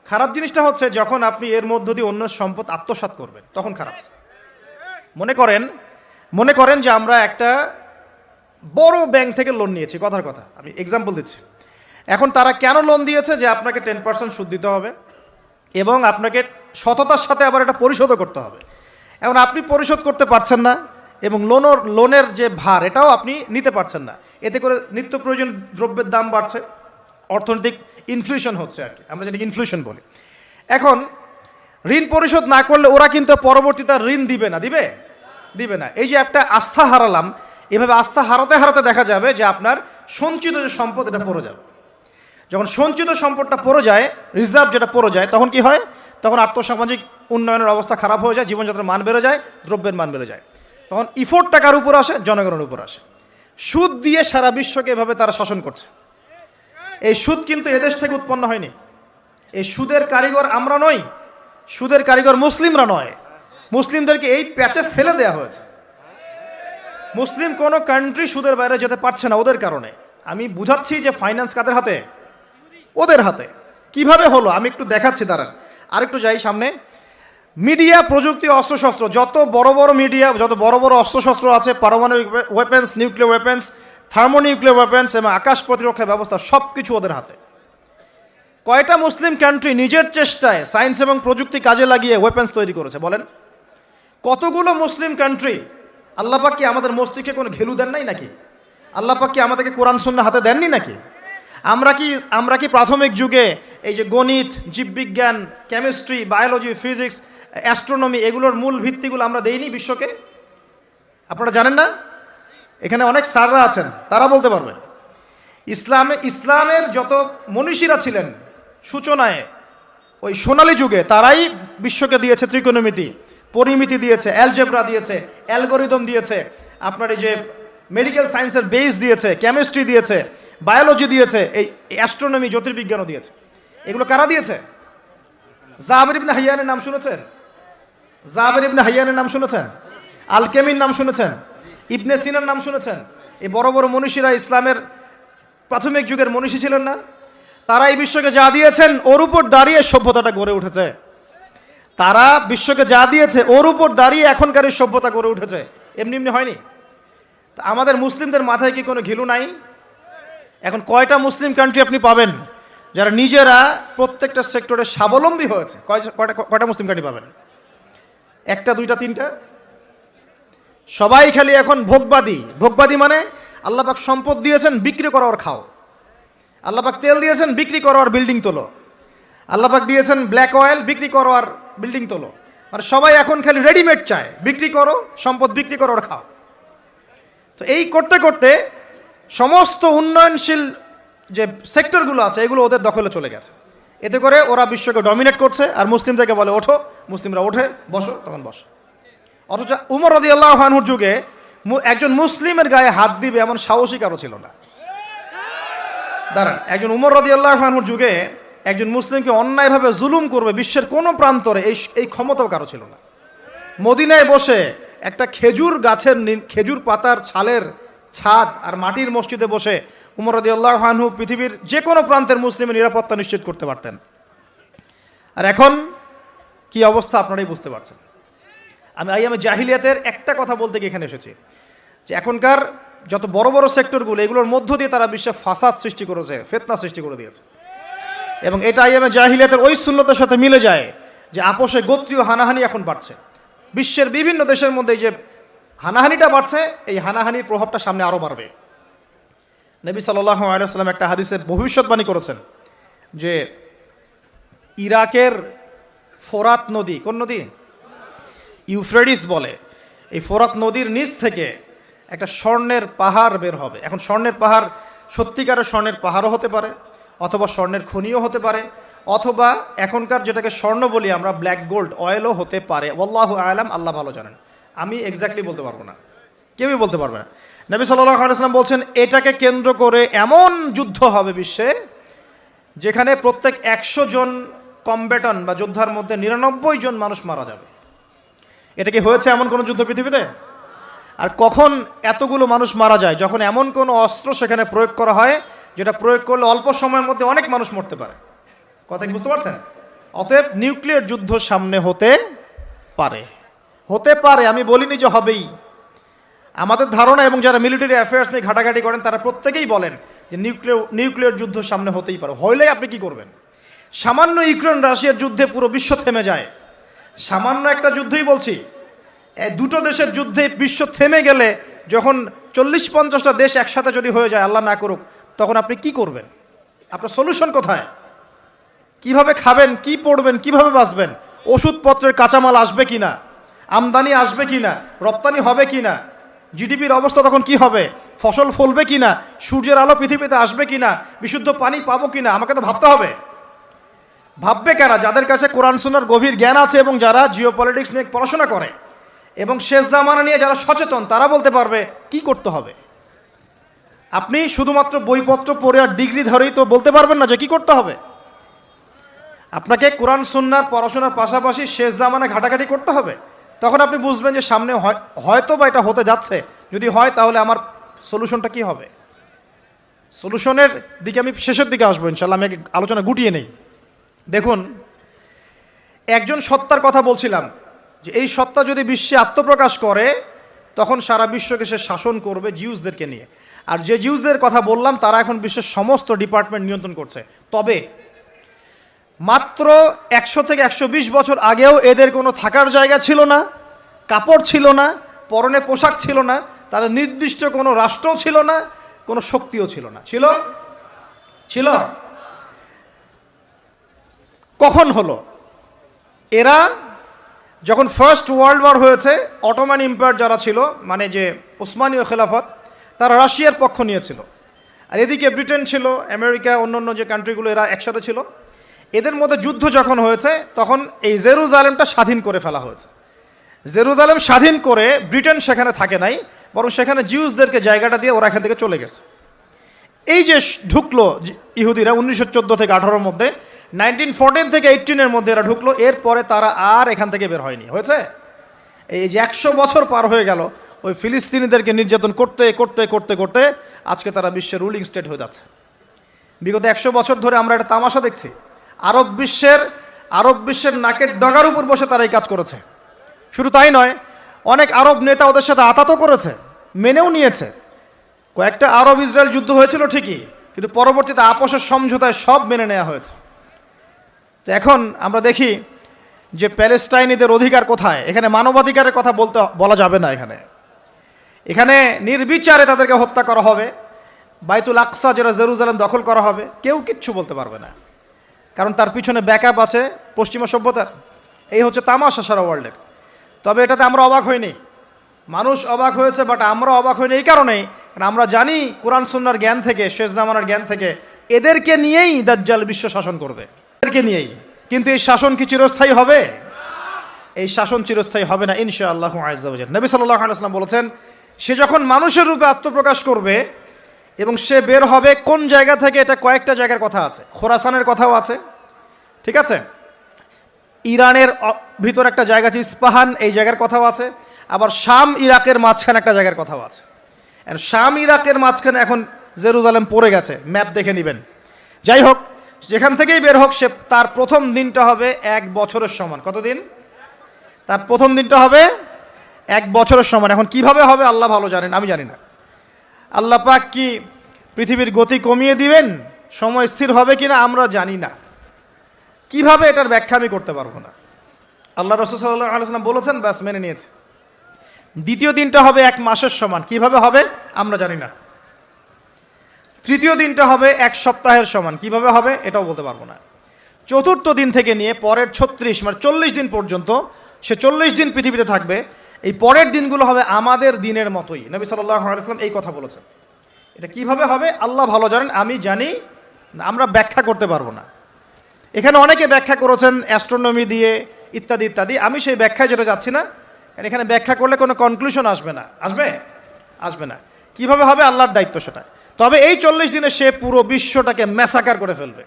খারাপ জিনিসটা হচ্ছে যখন আপনি এর মধ্য দিয়ে অন্য সম্পদ আত্মসাৎ করবেন, তখন খারাপ। মনে করেন মনে করেন যে আমরা একটা বড় ব্যাংক থেকে লোন নিয়েছি, কথার কথা। আমি এক্সাম্পল দিচ্ছি। এখন তারা কেন লোন দিয়েছে? যে আপনাকে টেন পার্সেন্ট সুদ দিতে হবে। এবং আপনাকে সততার সাথে আবার এটা পরিশোধও করতে হবে। এখন আপনি পরিশোধ করতে পারছেন না এবং লোনের লোনের যে ভার, এটাও আপনি নিতে পারছেন না। এতে করে নিত্য প্রয়োজন দ্রব্যের দাম বাড়ছে, অর্থনৈতিক ইনফ্লেশন হচ্ছে আর কি। আমরা যেটাকে ইনফ্লেশন বলি। এখন, ঋণ পরিশোধ না করলে ওরা কিন্তু পরবর্তীতে ঋণ দিবে না, দিবে? দিবে না। এই যে একটা আস্থা হারালাম, এভাবে আস্থা হারাতে হারাতে দেখা যাবে যে আপনার সঞ্চিত যে সম্পদ, এটা পড়ে যাবে। যখন সঞ্চিত সম্পদটা পড়ে যায় রিজার্ভ যেটা পড়ে যায়, তখন কি হয়? তখন আর্থসামাজিক উন্নয়নের অবস্থা খারাপ হয়ে যায়, জীবনযাত্রার মান বেড়ে যায়, দ্রব্যের মান বেড়ে যায়। তখন ইফোর্ট টাকার উপর আসে? জনগণের উপর আসে। সুদ দিয়ে সারা বিশ্বকে এভাবে তারা শাসন করছে। এই সুদ কিন্তু এদেশ থেকে উৎপন্ন হয়নি। এই সুদের কারিগর আমরা নই, সুদের কারিগর মুসলিমরা নয়। মুসলিমদেরকে এই প্যাচে ফেলে দেওয়া হয়েছে। মুসলিম কোনো কান্ট্রি সুদের বাইরে যেতে পারছে না ওদের কারণে। আমি বুঝাচ্ছি যে ফাইন্যান্স কাদের হাতে? ওদের হাতে। কীভাবে হলো? আমি একটু দেখাচ্ছি, দাঁড়ান। আরেকটু যাই সামনে। মিডিয়া প্রযুক্তি, অস্ত্রশস্ত্র। যত বড় বড় মিডিয়া, যত বড় বড় অস্ত্রশস্ত্র আছে, পারমাণবিক weapons nuclear weapons thermonuclear weapons এবং আকাশ প্রতিরক্ষা ব্যবস্থা সব কিছু ওদের হাতে। কয়টা মুসলিম কান্ট্রি নিজের চেষ্টায় সায়েন্স এবং প্রযুক্তি কাজে লাগিয়ে ওয়েপেন্স তৈরি করেছে, বলেন? কতগুলো মুসলিম কান্ট্রি আল্লাপাক কি আমাদের মস্তিষ্কে কোনো ঘেলু দেন নাই নাকি? আল্লাপাক কি আমাদেরকে কোরআন শূন্য হাতে দেননি নাকি? আমরা কি আমরা কি প্রাথমিক যুগে এই যে গণিত, জীববিজ্ঞান কেমিস্ট্রি বায়োলজি ফিজিক্স অ্যাস্ট্রোনমি এগুলোর মূল ভিত্তিগুলো আমরা দেইনি বিশ্বকে? আপনারা জানেন না? এখানে অনেক স্যাররা আছেন, তারা বলতে পারবেন ইসলামে, ইসলামের যত মনীষীরা ছিলেন, সূচনায়, ওই সোনালী যুগে তারাই বিশ্বকে দিয়েছে ত্রিকোণমিতি, পরিমিতি দিয়েছে অ্যালজেব্রা দিয়েছে অ্যালগোরিদম দিয়েছে, আপনার এই যে মেডিকেল সায়েন্সের বেস দিয়েছে কেমিস্ট্রি দিয়েছে বায়োলজি দিয়েছে, এই অ্যাস্ট্রোনমি জ্যোতির্বিজ্ঞানও দিয়েছে। এগুলো কারা দিয়েছে? জাহাবির ইবনে হাইয়ানের নাম শুনেছেন? জাহাবির ইবনে হাইয়ানের নাম শুনেছেন? আলকেমির নাম শুনেছেন? ইবনে সিনার নাম শুনেছেন? এই বড় বড় মনীষীরা ইসলামের প্রাথমিক যুগের মনীষী ছিলেন না। তারা এই বিশ্বকে যা দিয়েছেন, ওর উপর দাঁড়িয়ে সভ্যতাটা গড়ে উঠেছে। তারা বিশ্বকে যা দিয়েছে, ওর উপর দাঁড়িয়ে এখনকার সভ্যতা গড়ে উঠেছে। এমনি এমনি হয়নি। আমাদের মুসলিমদের মাথায় কি কোনো ঘিলু নাই? এখন কয়টা মুসলিম কান্ট্রি আপনি পাবেন? যারা নিজেরা প্রত্যেকটা সেক্টরে স্বাবলম্বী হয়েছে, কয়- কয়টা কয়টা মুসলিম কান্ট্রি পাবেন? একটা, দুইটা, তিনটা? সবাই খালি এখন ভোগবাদী। ভোগবাদী মানে আল্লাপাক সম্পদ দিয়েছেন, বিক্রি করো আর খাও। আল্লাপাক তেল দিয়েছেন, বিক্রি করো আর বিল্ডিং তোলো। আল্লাপাক দিয়েছেন ব্ল্যাক অয়েল বিক্রি করো আর বিল্ডিং তোলো। মানে সবাই এখন খালি রেডিমেড চায়, বিক্রি করো, সম্পদ বিক্রি করো খাও। তো এই করতে করতে সমস্ত উন্নয়নশীল যে সেক্টরগুলো আছে, এগুলো ওদের দখলে চলে গেছে। এতে করে ওরা বিশ্বকে ডমিনেট করছে, আর মুসলিমদেরকে বলে, ওঠো, মুসলিমরা ওঠে, বসো, তখন বসো। অথচ উমর রদি আল্লাহানুর যুগে একজন মুসলিমের গায়ে হাত দিবে এমন সাহসী কারও ছিল না। দাঁড়ান, একজন উমর রদি আল্লাহানুর যুগে একজন মুসলিমকে অন্যায়ভাবে জুলুম করবে বিশ্বের কোনো প্রান্তরে, এই এই ক্ষমতাও কারও ছিল না। মদিনায় বসে একটা খেজুর গাছের খেজুর পাতার ছালের ছাদ আর মাটির মসজিদে বসে উমর রদি আল্লাহানহু পৃথিবীর যে কোনো প্রান্তের মুসলিমের নিরাপত্তা নিশ্চিত করতে পারতেন। আর এখন কি অবস্থা আপনারাই বুঝতে পারছেন। আমি আই আমি জাহিলিয়াতের একটা কথা বলতে গিয়ে এখানে এসেছি যে এখনকার যত বড় বড় সেক্টরগুলো, এগুলোর মধ্য দিয়ে তারা বিশ্বে ফাসাদ সৃষ্টি করেছে, ফেতনা সৃষ্টি করে দিয়েছে। এবং এটা আইএমএ জাহিলিয়াতের ওই শূন্যতার সাথে মিলে যায় যে আপোষে গোত্রীয় হানাহানি এখন বাড়ছে। বিশ্বের বিভিন্ন দেশের মধ্যে যে হানাহানিটা বাড়ছে, এই হানাহানির প্রভাবটা সামনে আরও বাড়বে। নবী সাল্লাহ আলাইসাল্লাম একটা হাদিসে ভবিষ্যৎবাণী করেছেন যে ইরাকের ফোরাত নদী, কোন নদী? ইউফ্রেডিস বলে। এই ফোরাত নদীর নিচ থেকে একটা স্বর্ণের পাহাড় বের হবে। এখন স্বর্ণের পাহাড় সত্যিকারের স্বর্ণের পাহাড়ও হতে পারে, অথবা স্বর্ণের খনিও হতে পারে, অথবা এখনকার যেটাকে স্বর্ণ বলি আমরা ব্ল্যাক গোল্ড অয়েলও হতে পারে। আল্লাহ আলাম, আল্লাহ ভালো জানেন। আমি এক্স্যাক্টলি বলতে পারব না। কেউই বলতে পারবে না। নবী সাল্লাহ আলাইসলাম বলছেন, এটাকে কেন্দ্র করে এমন যুদ্ধ হবে বিশ্বে, যেখানে প্রত্যেক একশো জন কম্বেটন বা যোদ্ধার মধ্যে নিরানব্বই জন মানুষ মারা যাবে। এটা কি হয়েছে এমন কোনো যুদ্ধ পৃথিবীতে? আর কখন এতগুলো মানুষ মারা যায়, যখন এমন কোনো অস্ত্র সেখানে প্রয়োগ করা হয়, যেটা প্রয়োগ করলে অল্প সময়ের মধ্যে অনেক মানুষ মরতে পারে? কথা কি বুঝতে পারছেন? অতএব নিউক্লিয়ার যুদ্ধ সামনে হতে পারে। হতে পারে, আমি বলিনি যে হবেই। আমাদের ধারণা এবং যারা মিলিটারি অ্যাফেয়ার্স নিয়ে ঘাটাঘাটি করেন, তারা প্রত্যেকেই বলেন যে নিউক্লিয়ার নিউক্লিয়ার যুদ্ধ সামনে হতেই পারে। হইলে আপনি কি করবেন? সামান্য ইউক্রেন, রাশিয়ার যুদ্ধে পুরো বিশ্ব থেমে যায়। সামান্য একটা যুদ্ধই বলছি দুটো দেশের যুদ্ধে বিশ্ব থেমে গেলে যখন চল্লিশ পঞ্চাশটা দেশ একসাথে যদি হয়ে যায়, আল্লাহ না করুক, তখন আপনি কি করবেন? আপনার সলিউশন কোথায়? কীভাবে খাবেন, কি পড়বেন, কীভাবে বাঁচবেন? ওষুধপত্রের কাঁচামাল আসবে কিনা? আমদানি আসবে কিনা, রপ্তানি হবে কিনা, জিডিপির অবস্থা তখন কি হবে, ফসল ফলবে কি না সূর্যের আলো পৃথিবীতে আসবে কিনা, বিশুদ্ধ পানি পাবো কি না আমাকে তো ভাবতে হবে। ভাববে কারা যাদের কাছে কোরআন সুনার গভীর জ্ঞান আছে এবং যারা জিও পলিটিক্স নিয়ে পড়াশোনা করে, এবং শেষ জামানা নিয়ে যারা সচেতন, তারা বলতে পারবে, কি করতে হবে? আপনি শুধুমাত্র বইপত্র পড়ে আর ডিগ্রি ধরেই তো বলতে পারবেন না যে কি করতে হবে। আপনাকে কোরআন সুন্নার পড়াশোনার পাশাপাশি শেষ জামানা ঘাটাঘাটি করতে হবে। তখন আপনি বুঝবেন যে সামনে হয়- হয়তো বা এটা হতে যাচ্ছে। যদি হয়, তাহলে আমার সলিউশনটা কি হবে? সলিউশনের দিকে আমি শেষের দিকে আসব ইনশাল্লাহ আমি আলোচনা গুটিয়ে নেই। দেখুন, একজন সত্তার কথা বলছিলাম যে এই সত্তা যদি বিশ্বে আত্মপ্রকাশ করে, তখন সারা বিশ্বকে সে শাসন করবে জিউসদেরকে নিয়ে। আর যে জিউসদের কথা বললাম, তারা এখন বিশ্বের সমস্ত ডিপার্টমেন্ট নিয়ন্ত্রণ করছে। তবে মাত্র একশো থেকে একশো বিশ বছর আগেও এদের কোনো থাকার জায়গা ছিল না, কাপড় ছিল না, পরনে পোশাক ছিল না, তাদের নির্দিষ্ট কোনো রাষ্ট্রও ছিল না, কোনো শক্তিও ছিল না। ছিল? ছিল? কখন হলো? এরা যখন ফার্স্ট ওয়ার্ল্ড ওয়ার হয়েছে, অটোমান এম্পায়ার যারা ছিল মানে যে ওসমানীয় খেলাফত, তারা রাশিয়ার পক্ষ নিয়েছিল আর এদিকে ব্রিটেন ছিল, আমেরিকা, অন্যান্য যে কান্ট্রিগুলো এরা একসাথে ছিল এদের মধ্যে যুদ্ধ যখন হয়েছে, তখন এই জেরুজালেমটা স্বাধীন করে ফেলা হয়েছে। জেরুজালেম স্বাধীন করে ব্রিটেন সেখানে থাকে নাই, বরং সেখানে জিউসদেরকে জায়গাটা দিয়ে ওরা এখান থেকে চলে গেছে। এই যে ঢুকলো ইহুদিরা উনিশশো চোদ্দ থেকে আঠারোর মধ্যে, নাইনটিন ফোরটিন থেকে এইটিনের মধ্যে এরা ঢুকলো, এরপরে তারা আর এখান থেকে বের হয়নি। হয়েছে? এই যে একশো বছর পার হয়ে গেল, ওই ফিলিস্তিনিদেরকে নির্যাতন করতে করতে করতে করতে আজকে তারা বিশ্বের রুলিং স্টেট হয়ে যাচ্ছে। বিগত একশো বছর ধরে আমরা একটা তামাশা দেখছি। আরব বিশ্বের আরব বিশ্বের নাকের ডগার উপর বসে তারা এই কাজ করেছে। শুধু তাই নয়, অনেক আরব নেতা ওদের সাথে আতাতও করেছে, মেনেও নিয়েছে। কয়েকটা আরব ইসরায়েল যুদ্ধ হয়েছিল ঠিকই, কিন্তু পরবর্তীতে আপোষের সমঝোতায় সব মেনে নেওয়া হয়েছে। তো এখন আমরা দেখি যে প্যালেস্টাইনিদের অধিকার কোথায়। এখানে মানবাধিকারের কথা বলতে, বলা যাবে না এখানে। এখানে নির্বিচারে তাদেরকে হত্যা করা হবে, বাইতুল আকসা, যেটা জেরুজালেম দখল করা হবে, কেউ কিচ্ছু বলতে পারবে না। কারণ তার পিছনে ব্যাকআপ আছে পশ্চিমা সভ্যতার। এই হচ্ছে তামাশা সারা ওয়ার্ল্ডের তবে এটাতে আমরা অবাক হইনি। মানুষ অবাক হয়েছে বাট আমরা অবাক হইনি এই কারণেই। কারণ আমরা জানি কোরআন সুন্নার জ্ঞান থেকে, শেষ জামানার জ্ঞান থেকে এদেরকে নিয়েই দাজ্জাল বিশ্ব শাসন করবে। এদেরকে নিয়েই। কিন্তু এই শাসন কি চিরস্থায়ী হবে? এই শাসন চিরস্থায়ী হবে না ইনশা আল্লাহ নবী সাল্লাহ আলাইসলাম বলেছেন, সে যখন মানুষের রূপে আত্মপ্রকাশ করবে এবং সে বের হবে কোন জায়গা থেকে? এটা কয়েকটা জায়গার কথা আছে। খোরাসানের কথাও আছে। ঠিক আছে? ইরানের ভিতর একটা জায়গা আছে, ইস্পাহান, এই জায়গার কথাও আছে। আবার শাম ইরাকের মাঝখানে একটা জায়গার কথাও আছে। শাম ইরাকের মাঝখানে এখন জেরুজালেম পড়ে গেছে। ম্যাপ দেখে নেবেন। যাই হোক, যেখান থেকেই বের হোক, সে তার প্রথম দিনটা হবে এক বছরের সমান। কতদিন তার প্রথম দিনটা হবে এক বছরের সমান। এখন কীভাবে হবে, আল্লাহ ভালো জানেন, আমি জানি না। আল্লাহ পাক কি পৃথিবীর গতি কমিয়ে দিবেন? সময় স্থির হবে কিনা আমরা জানি না। কীভাবে এটার ব্যাখ্যা আমি করতে পারব না? আল্লাহ রসুল সাল্লাহ আলাইসাল্লাম বলেছেন, ব্যাস মেনে নিয়েছে। দ্বিতীয় দিনটা হবে এক মাসের সমান। কীভাবে হবে আমরা জানি না। তৃতীয় দিনটা হবে এক সপ্তাহের সমান। কীভাবে হবে এটাও বলতে পারব না। চতুর্থ দিন থেকে নিয়ে পরের ছত্রিশ মানে চল্লিশ দিন পর্যন্ত, সে চল্লিশ দিন পৃথিবীতে থাকবে। এই পরের দিনগুলো হবে আমাদের দিনের মতোই। নবী আলাইসাল্লাম এই কথা বলেছেন। এটা কীভাবে হবে? আল্লাহ ভালো জানেন, আমি জানি, আমরা ব্যাখ্যা করতে পারব না। এখানে অনেকে ব্যাখ্যা করেছেন অ্যাস্ট্রোনমি দিয়ে, ইত্যাদি ইত্যাদি। আমি সেই ব্যাখ্যায় যেটা যাচ্ছি না, কারণ এখানে ব্যাখ্যা করলে কোনো কনক্লুশন আসবে না। আসবে? আসবে না। কীভাবে হবে? আল্লাহর দায়িত্ব সেটা তবে এই চল্লিশ দিনে সে পুরো বিশ্বটাকে ম্যাসাকার করে ফেলবে।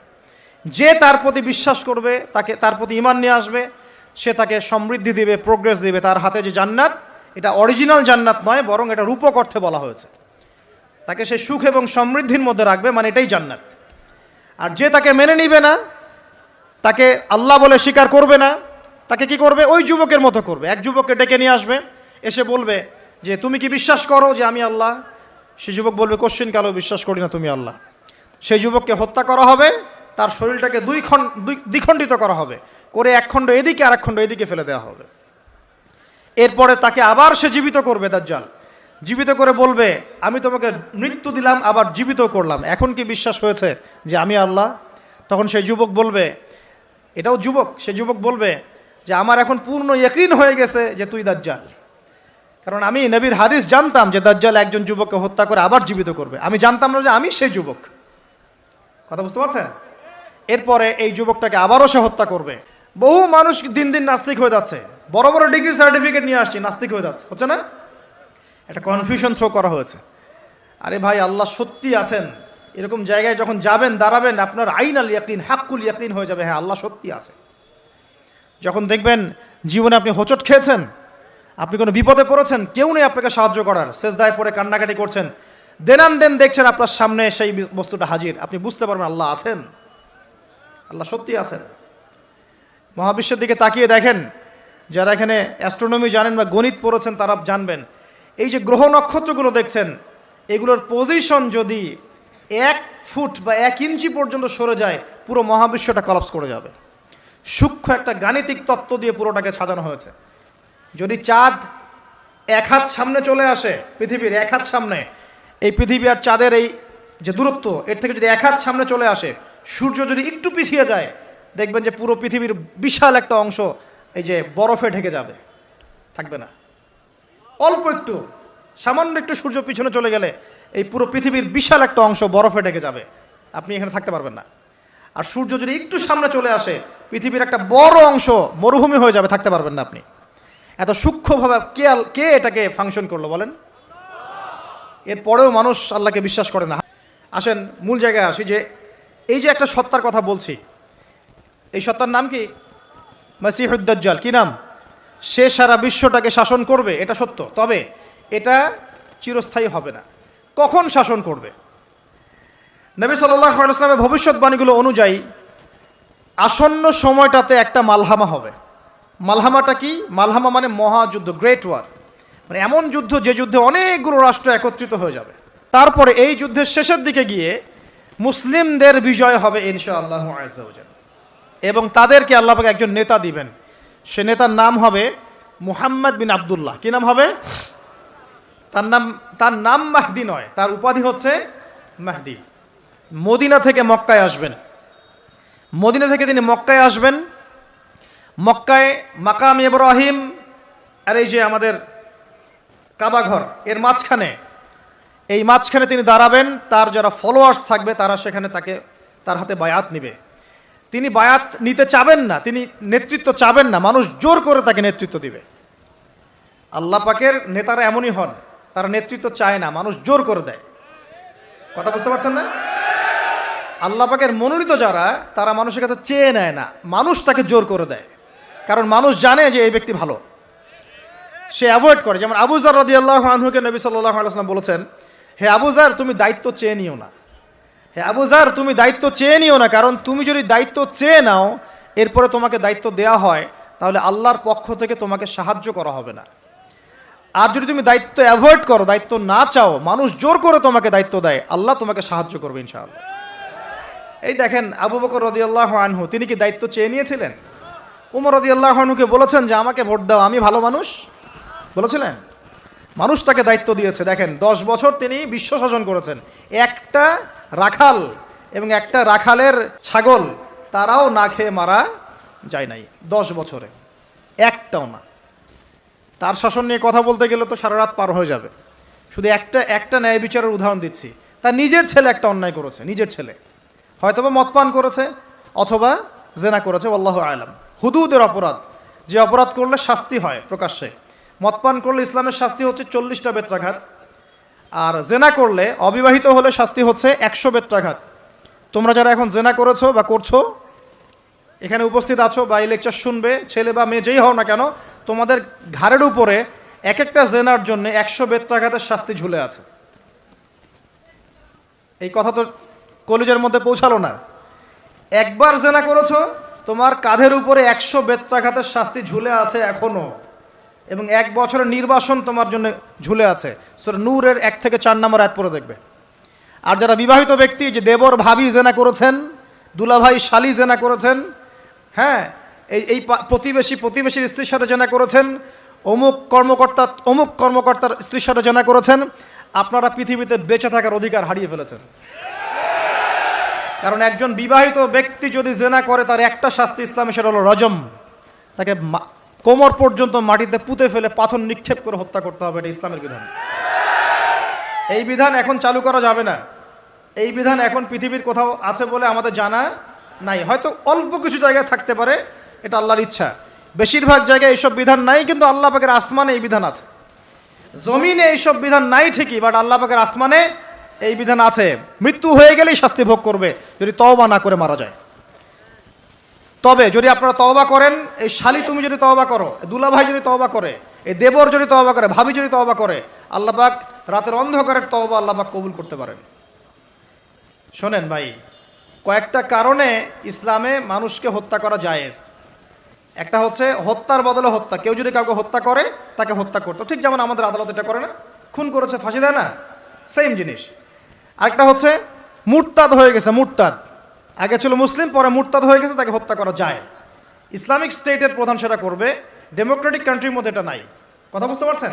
যে তার প্রতি বিশ্বাস করবে, তাকে, তার প্রতি ইমান নিয়ে আসবে সে তাকে সমৃদ্ধি দিবে প্রোগ্রেস দিবে, তার হাতে যে জান্নাত, এটা অরিজিনাল জান্নাত নয়, বরং এটা রূপক অর্থে বলা হয়েছে। তাকে সে সুখ এবং সমৃদ্ধির মধ্যে রাখবে মানে এটাই জান্নাত। আর যে তাকে মেনে নিবে না, তাকে আল্লাহ বলে স্বীকার করবে না, তাকে কি করবে? ওই যুবকের মতো করবে। এক যুবককে ডেকে নিয়ে আসবে, এসে বলবে যে, তুমি কি বিশ্বাস করো যে আমি আল্লাহ? সে যুবক বলবে কোশ্চিন কালো বিশ্বাস করি না তুমি আল্লাহ। সেই যুবককে হত্যা করা হবে তার শরীরটাকে দুই খণ্ড দ্বিখণ্ডিত করা হবে। করে এক খণ্ড এদিকে আর এক খণ্ড এদিকে ফেলে দেওয়া হবে। এরপরে তাকে আবার সে জীবিত করবে, দাজ্জাল। জীবিত করে বলবে, আমি তোমাকে মৃত্যু দিলাম, আবার জীবিত করলাম। এখন কি বিশ্বাস হয়েছে যে আমি আল্লাহ? তখন সেই যুবক বলবে, এটাও যুবক, সে যুবক বলবে যে আমার এখন পূর্ণ ইয়কিন হয়ে গেছে যে তুই দাজ্জাল। কারণ আমি নবীর হাদিস জানতাম যে দাজ্জাল একজন যুবককে হত্যা করে আবার জীবিত করবে। আমি জানতাম না যে আমি সেই যুবক। কথা বুঝতে পারছেন? এরপরে এই যুবকটাকে আবারও সে হত্যা করবে। বহু মানুষ দিন দিন নাস্তিক হয়ে যাচ্ছে। বড় বড় ডিগ্রি সার্টিফিকেট নিয়ে আসছি, নাস্তিক হয়ে যাচ্ছে। হচ্ছে না? একটা কনফিউশন থ্রো করা হয়েছে। আরে ভাই, আল্লাহ সত্যি আছেন। এরকম জায়গায় যখন যাবেন, দাঁড়াবেন, আপনার আইন আল ইয়াকিন, হাক্কুল ইয়াকিন হয়ে যাবে। হ্যাঁ আল্লাহ সত্যি আছে। যখন দেখবেন জীবনে আপনি হোঁচট খেয়েছেন, আপনি কোনো বিপদে পড়েছেন, কেউ নেই আপনাকে সাহায্য করার। শেষ দায় পড়ে কান্নাকাটি করছেন। দেনান দেন দেখছেন আপনার সামনে সেই বস্তুটা হাজির। আপনি বুঝতে পারবেন আল্লাহ আছেন। আল্লাহ সত্যি আছেন। মহাবিশ্বের দিকে তাকিয়ে দেখেন, যারা এখানে অ্যাস্ট্রোনমি জানেন বা গণিত পড়েছেন তারা জানবেন। এই যে গ্রহ নক্ষত্রগুলো দেখছেন, এগুলোর পজিশন যদি এক ফুট বা এক ইঞ্চি পর্যন্ত সরে যায়, পুরো মহাবিশ্বটা কলাপস করে যাবে। সূক্ষ্ম একটা গাণিতিক তত্ত্ব দিয়ে পুরোটাকে সাজানো হয়েছে। যদি চাঁদ এক হাত সামনে চলে আসে, পৃথিবীর এক হাত সামনে, এই পৃথিবী আর চাঁদের এই যে দূরত্ব, এর থেকে যদি এক হাত সামনে চলে আসে সূর্য যদি একটু পিছিয়ে যায়, দেখবেন যে পুরো পৃথিবীর বিশাল একটা অংশ এই যে বরফে ঢেকে যাবে। থাকবে না। অল্প একটু, সামান্য একটু সূর্য পিছনে চলে গেলে এই পুরো পৃথিবীর বিশাল একটা অংশ বরফে ঢেকে যাবে। আপনি এখানে থাকতে পারবেন না। আর সূর্য যদি একটু সামনে চলে আসে, পৃথিবীর একটা বড় অংশ মরুভূমি হয়ে যাবে, থাকতে পারবেন না আপনি। এত সূক্ষ্মভাবে কে কে এটাকে ফাংশন করল বলেন? এরপরেও মানুষ আল্লাহকে বিশ্বাস করে না। আসেন, মূল জায়গায় আসি যে এই যে একটা সত্তার কথা বলছি, এই সত্তার নাম কি? মাসিহুদ্দাজ্জাল। কি নাম? সে সারা বিশ্বটাকে শাসন করবে, এটা সত্য। তবে এটা চিরস্থায়ী হবে না। কখন শাসন করবে? নবী সাল্লাহ ভবিষ্যৎবাণীগুলো অনুযায়ী আসন্ন সময়টাতে একটা মালহামা হবে। মালহামাটা কি? মালহামা মানে মহাযুদ্ধ গ্রেট ওয়ার মানে এমন যুদ্ধ যে যুদ্ধে অনেকগুলো রাষ্ট্র একত্রিত হয়ে যাবে। তারপরে এই যুদ্ধের শেষের দিকে গিয়ে মুসলিমদের বিজয় হবে ইনশাআল্লাহ আজাল এবং তাদেরকে আল্লাহ পাক একজন নেতা দিবেন। সে নেতার নাম হবে মুহাম্মদ বিন আবদুল্লাহ। কি নাম হবে? তার নাম তার নাম মাহদি নয়, তার উপাধি হচ্ছে মাহদি। মদিনা থেকে মক্কায় আসবেন। মদিনা থেকে তিনি মক্কায় আসবেন। মক্কায় মাকাম ইব্রাহিম আর এই যে আমাদের কাবাঘর এর মাঝখানে এই মাঝখানে তিনি দাঁড়াবেন, তার যারা ফলোয়ার্স থাকবে, তারা সেখানে তাকে, তার হাতে বায়াত নিবে। তিনি বায়াত নিতে চাবেন না, তিনি নেতৃত্ব চাবেন না, মানুষ জোর করে তাকে নেতৃত্ব দিবে। আল্লাহ পাকের নেতারা এমনই হন, তারা নেতৃত্ব চায় না, মানুষ জোর করে দেয়। কথা বুঝতে পারছেন না? আল্লাহ পাকের মনোনীত যারা, তারা মানুষের কাছে চেয়ে নেয় না, মানুষ তাকে জোর করে দেয়। কারণ মানুষ জানে যে এই ব্যক্তি ভালো। সে অ্যাভয়েড করে, যেমন আবুজার রদি আল্লাহ আনহুকে নবী সাল্লাহ আলাইসলাম বলেছেন হে আবুজার তুমি দায়িত্ব চেয়ে নিও না। হে আবুজার তুমি দায়িত্ব চেয়ে নিও না, কারণ তুমি যদি দায়িত্ব চেয়ে নাও, এরপরে তোমাকে দায়িত্ব দেওয়া হয়, তাহলে আল্লাহর পক্ষ থেকে তোমাকে সাহায্য করা হবে না। আর যদি তুমি দায়িত্ব অ্যাভয়েড করো, দায়িত্ব না চাও, মানুষ জোর করে তোমাকে দায়িত্ব দেয়, আল্লাহ তোমাকে সাহায্য করবে ইনশাআল্লাহ। এই দেখেন আবু বকর রদিয়াল্লাহ আনহু, তিনি কি দায়িত্ব চেয়ে নিয়েছিলেন? উমর রদিয়াল্লাহ আনহুকে বলেছেন যে, আমাকে ভোট দাও, আমি ভালো মানুষ। বলেছিলেন? মানুষ তাকে দায়িত্ব দিয়েছে। দেখেন, দশ বছর তিনি বিশ্ব শাসন করেছেন। একটা রাখাল এবং একটা রাখালের ছাগল, তারাও না খেয়ে মারা যায় নাই দশ বছরে। একটাও না। তার শাসন নিয়ে কথা বলতে গেলে তো সারা রাত পার হয়ে যাবে। শুধু একটা একটা ন্যায় বিচারের উদাহরণ দিচ্ছি। তার নিজের ছেলে একটা অন্যায় করেছে, নিজের ছেলে। হয়তোবা মদপান করেছে, অথবা জেনা করেছে আল্লাহ আলাম। হুদুদের অপরাধ। যে অপরাধ করলে শাস্তি হয় প্রকাশ্যে। মদপান করলে ইসলামের শাস্তি হচ্ছে চল্লিশটা বেত্রাঘাত। আর জেনা করলে, অবিবাহিত হলে শাস্তি হচ্ছে একশো বেত্রাঘাত। তোমরা যারা এখন জেনা করেছ বা করছ, এখানে উপস্থিত আছো বা এই লেকচার শুনবে, ছেলে বা মেয়ে যেই হও না কেন, তোমাদের ঘাড়ের উপরে এক একটা জেনার জন্য একশো বেত্রাঘাতের শাস্তি ঝুলে আছে। এই কথা তো কলেজের মধ্যে পৌঁছালো না। একবার জেনা করেছ, তোমার কাঁধের উপরে একশো বেত্রাঘাতের শাস্তি ঝুলে আছে এখনও। এবং এক বছরের নির্বাসন তোমার জন্য ঝুলে আছে। সর নূরের এক থেকে চার নম্বর এক পরে দেখবে। আর যারা বিবাহিত ব্যক্তি, যে দেবর ভাবি জেনা করেছেন, দুলাভাই শালি জেনা করেছেন হ্যাঁ এই এই প্রতিবেশী প্রতিবেশীর স্ত্রীর সাথে জেনা করেছেন, অমুক কর্মকর্তা অমুক কর্মকর্তার স্ত্রীর সাথে জেনা করেছেন, আপনারা পৃথিবীতে বেঁচে থাকার অধিকার হারিয়ে ফেলেছেন। কারণ একজন বিবাহিত ব্যক্তি যদি জেনা করে, তার একটা শাস্তি ইসলামে, সেটা হলো রজম। তাকে কোমর পর্যন্ত মাটিতে পুঁতে ফেলে পাথর নিক্ষেপ করে হত্যা করতে হবে, এটা ইসলামের বিধান। এই বিধান এখন চালু করা যাবে না। এই বিধান এখন পৃথিবীর কোথাও আছে বলে আমাদের জানা নাই। হয়তো অল্প কিছু জায়গায় থাকতে পারে, এটা আল্লাহর ইচ্ছা। বেশিরভাগ জায়গায় এইসব বিধান নাই, কিন্তু আল্লাহ পাকের আসমানে এই বিধান আছে। জমিনে এইসব বিধান নাই ঠিকই বাট আল্লাহ পাকের আসমানে এই বিধান আছে। মৃত্যু হয়ে গেলেই শাস্তি ভোগ করবে, যদি তওবা না করে মারা যায়। তবে যদি আপনারা তওবা করেন, এই শালি তুমি যদি তওবা করো দুলাভাই যদি তওবা করে, এই দেবর যদি তওবা করে, ভাবি যদি তওবা করে, আল্লাহ পাক রাতের অন্ধকারের তওবা আল্লাহ পাক কবুল করতে পারেন। শোনেন ভাই, কয়েকটা কারণে ইসলামে মানুষকে হত্যা করা জায়েজ। একটা হচ্ছে হত্যার বদলে হত্যা। কেউ যদি কাউকে হত্যা করে, তাকে হত্যা করতো। ঠিক যেমন আমাদের আদালত এটা করে না। খুন করেছে, ফাঁসি দেয় না? সেম জিনিস। আরেকটা হচ্ছে, মুরতাদ হয়ে গেছে, মুরতাদ। আগে ছিল মুসলিম, পরে মুরতাদ হয়ে গেছে, তাকে হত্যা করা যায়। ইসলামিক স্টেটের প্রধান সেটা করবে, ডেমোক্রেটিক কান্ট্রির মধ্যে এটা নাই। কথা বুঝতে পারছেন?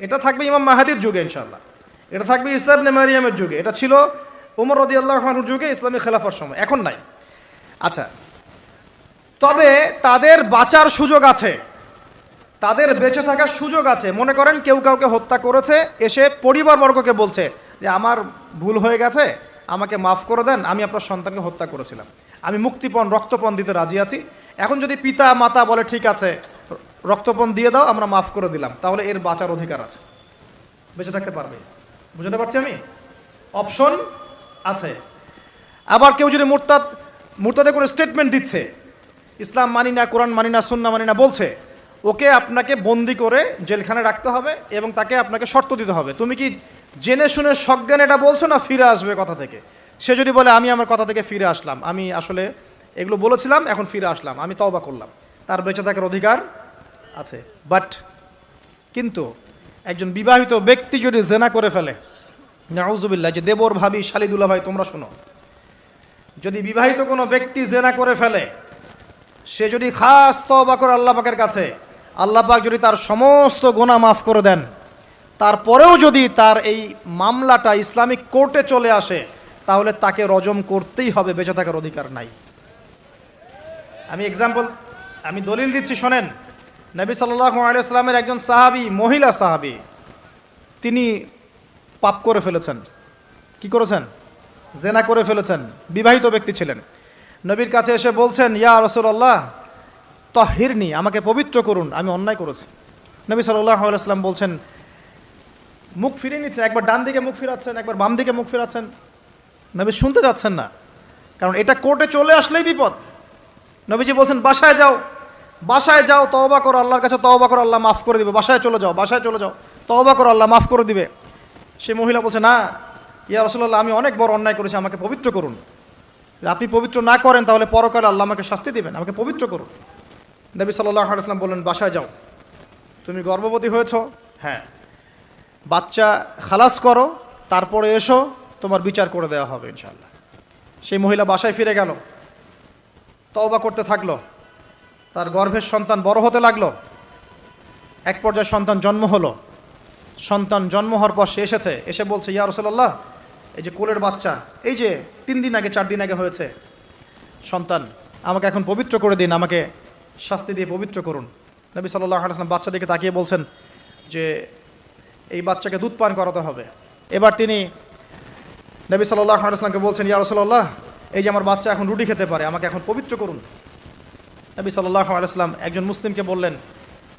এটা থাকবে ইমাম মাহাদির যুগে ইনশাল্লাহ এটা থাকবে ইসাব নেমারিয়ামের যুগে। এটা ছিল উমর রদি আল্লাহর যুগে ইসলামী খেলাফার সময়, এখন নাই। আচ্ছা তবে তাদের বাঁচার সুযোগ আছে। তাদের বেঁচে থাকার সুযোগ আছে। মনে করেন কেউ কাউকে হত্যা করেছে, এসে পরিবারবর্গকে বলছে যে, আমার ভুল হয়ে গেছে আমাকে মাফ করে দেন, আমি আপনার সন্তানকে হত্যা করেছিলাম। আমি মুক্তিপণ, রক্তপণ দিতে রাজি আছি। এখন যদি পিতা, মাতা বলে, ঠিক আছে, রক্তপণ দিয়ে দাও, আমরা মাফ করে দিলাম। তাহলে এর বাঁচার অধিকার আছে। বেঁচে থাকতে পারবে। বুঝতে পারছি আমি? অপশন আছে। আবার কেউ যদি মুরতাদ, মুরতাদে কোনো স্টেটমেন্ট দিচ্ছে, ইসলাম মানি না, কোরআন মানি না সুন্না মানি না, বলছে, ওকে আপনাকে বন্দি করে জেলখানে রাখতে হবে এবং তাকে আপনাকে শর্ত দিতে হবে। তুমি কি জেনে শুনে সজ্ঞান এটা বলছো না, ফিরে আসবে কথা থেকে। সে যদি বলে, আমি আমার কথা থেকে ফিরে আসলাম, আমি আসলে এগুলো বলেছিলাম, এখন ফিরে আসলাম, আমি তওবা করলাম। তার বেঁচে থাকার অধিকার আছে। বাট কিন্তু একজন বিবাহিত ব্যক্তি যদি জেনা করে ফেলে, নাউজুবিল্লাহ, যে দেবর ভাবি শালিদুল্লাহ ভাই, তোমরা শোনো, যদি বিবাহিত কোনো ব্যক্তি জেনা করে ফেলে, সে যদি খাস তবা করে আল্লাহ পাকের কাছে, আল্লাহ পাক যদি তার সমস্ত গোনা মাফ করে দেন তারপরেও যদি তার এই মামলাটা ইসলামিক কোর্টে চলে আসে, তাহলে তাকে রজম করতেই হবে, বেঁচে থাকার অধিকার নাই। আমি এক্সাম্পল আমি দলিল দিচ্ছি, শোনেন। নবী সাল্লাহ একজন সাহাবি, মহিলা সাহাবি, তিনি পাপ করে ফেলেছেন। কি করেছেন? জেনা করে ফেলেছেন। বিবাহিত ব্যক্তি ছিলেন। নবীর কাছে এসে বলছেন, ইয়া রসুল্লাহ তহিরনি, আমাকে পবিত্র করুন, আমি অন্যায় করেছি। নবী সাল্লাহ আলাইসলাম বলছেন মুখ ফিরিয়ে নিচ্ছেন, একবার ডান দিকে মুখ ফিরাচ্ছেন, একবার বাম দিকে মুখ ফিরাচ্ছেন। নবী শুনতে যাচ্ছেন না। কারণ এটা কোর্টে চলে আসলেই বিপদ। নবীজি বলছেন, বাসায় যাও বাসায় যাও, তওবা করো, আল্লাহর কাছে তওবা করো, আল্লাহ মাফ করে দিবে। বাসায় চলে যাও, বাসায় চলে যাও, তওবা করো, আল্লাহ মাফ করে দিবে। সে মহিলা বলছে, না, ইয়া রসল্লাহ আমি অনেক বড় অন্যায় করেছি, আমাকে পবিত্র করুন। আপনি পবিত্র না করেন, তাহলে পরকালে আল্লাহ আমাকে শাস্তি দিবেন, আমাকে পবিত্র করুন। নবী সাল্লাহ আলাইসলাম বললেন, বাসায় যাও। তুমি গর্ভবতী হয়েছ? হ্যাঁ। বাচ্চা খালাস করো, তারপরে এসো, তোমার বিচার করে দেওয়া হবে ইনশাল্লাহ সেই মহিলা বাসায় ফিরে গেল, তওবা করতে থাকল, তার গর্ভের সন্তান বড় হতে লাগল, এক পর্যায়ে সন্তান জন্ম হলো। সন্তান জন্ম হওয়ার পর সে এসেছে, এসে বলছে, ইয়া রসল্লাহ এই যে কোলের বাচ্চা, এই যে তিন দিন আগে, চার দিন আগে হয়েছে, সন্তান, আমাকে এখন পবিত্র করে দিন, আমাকে শাস্তি দিয়ে পবিত্র করুন। নবী সাল্লাহ আলাইসলাম বাচ্চা দিকে তাকিয়ে বলছেন যে এই বাচ্চাকে দুধ পান করাতে হবে। এবার তিনি নবী সাল্লাহ আলাইসলামকে বলছেন, ইয়া রসল্লাহ এই যে আমার বাচ্চা এখন রুটি খেতে পারে, আমাকে এখন পবিত্র করুন। নবী সাল্লাহ আলাইসলাম একজন মুসলিমকে বললেন,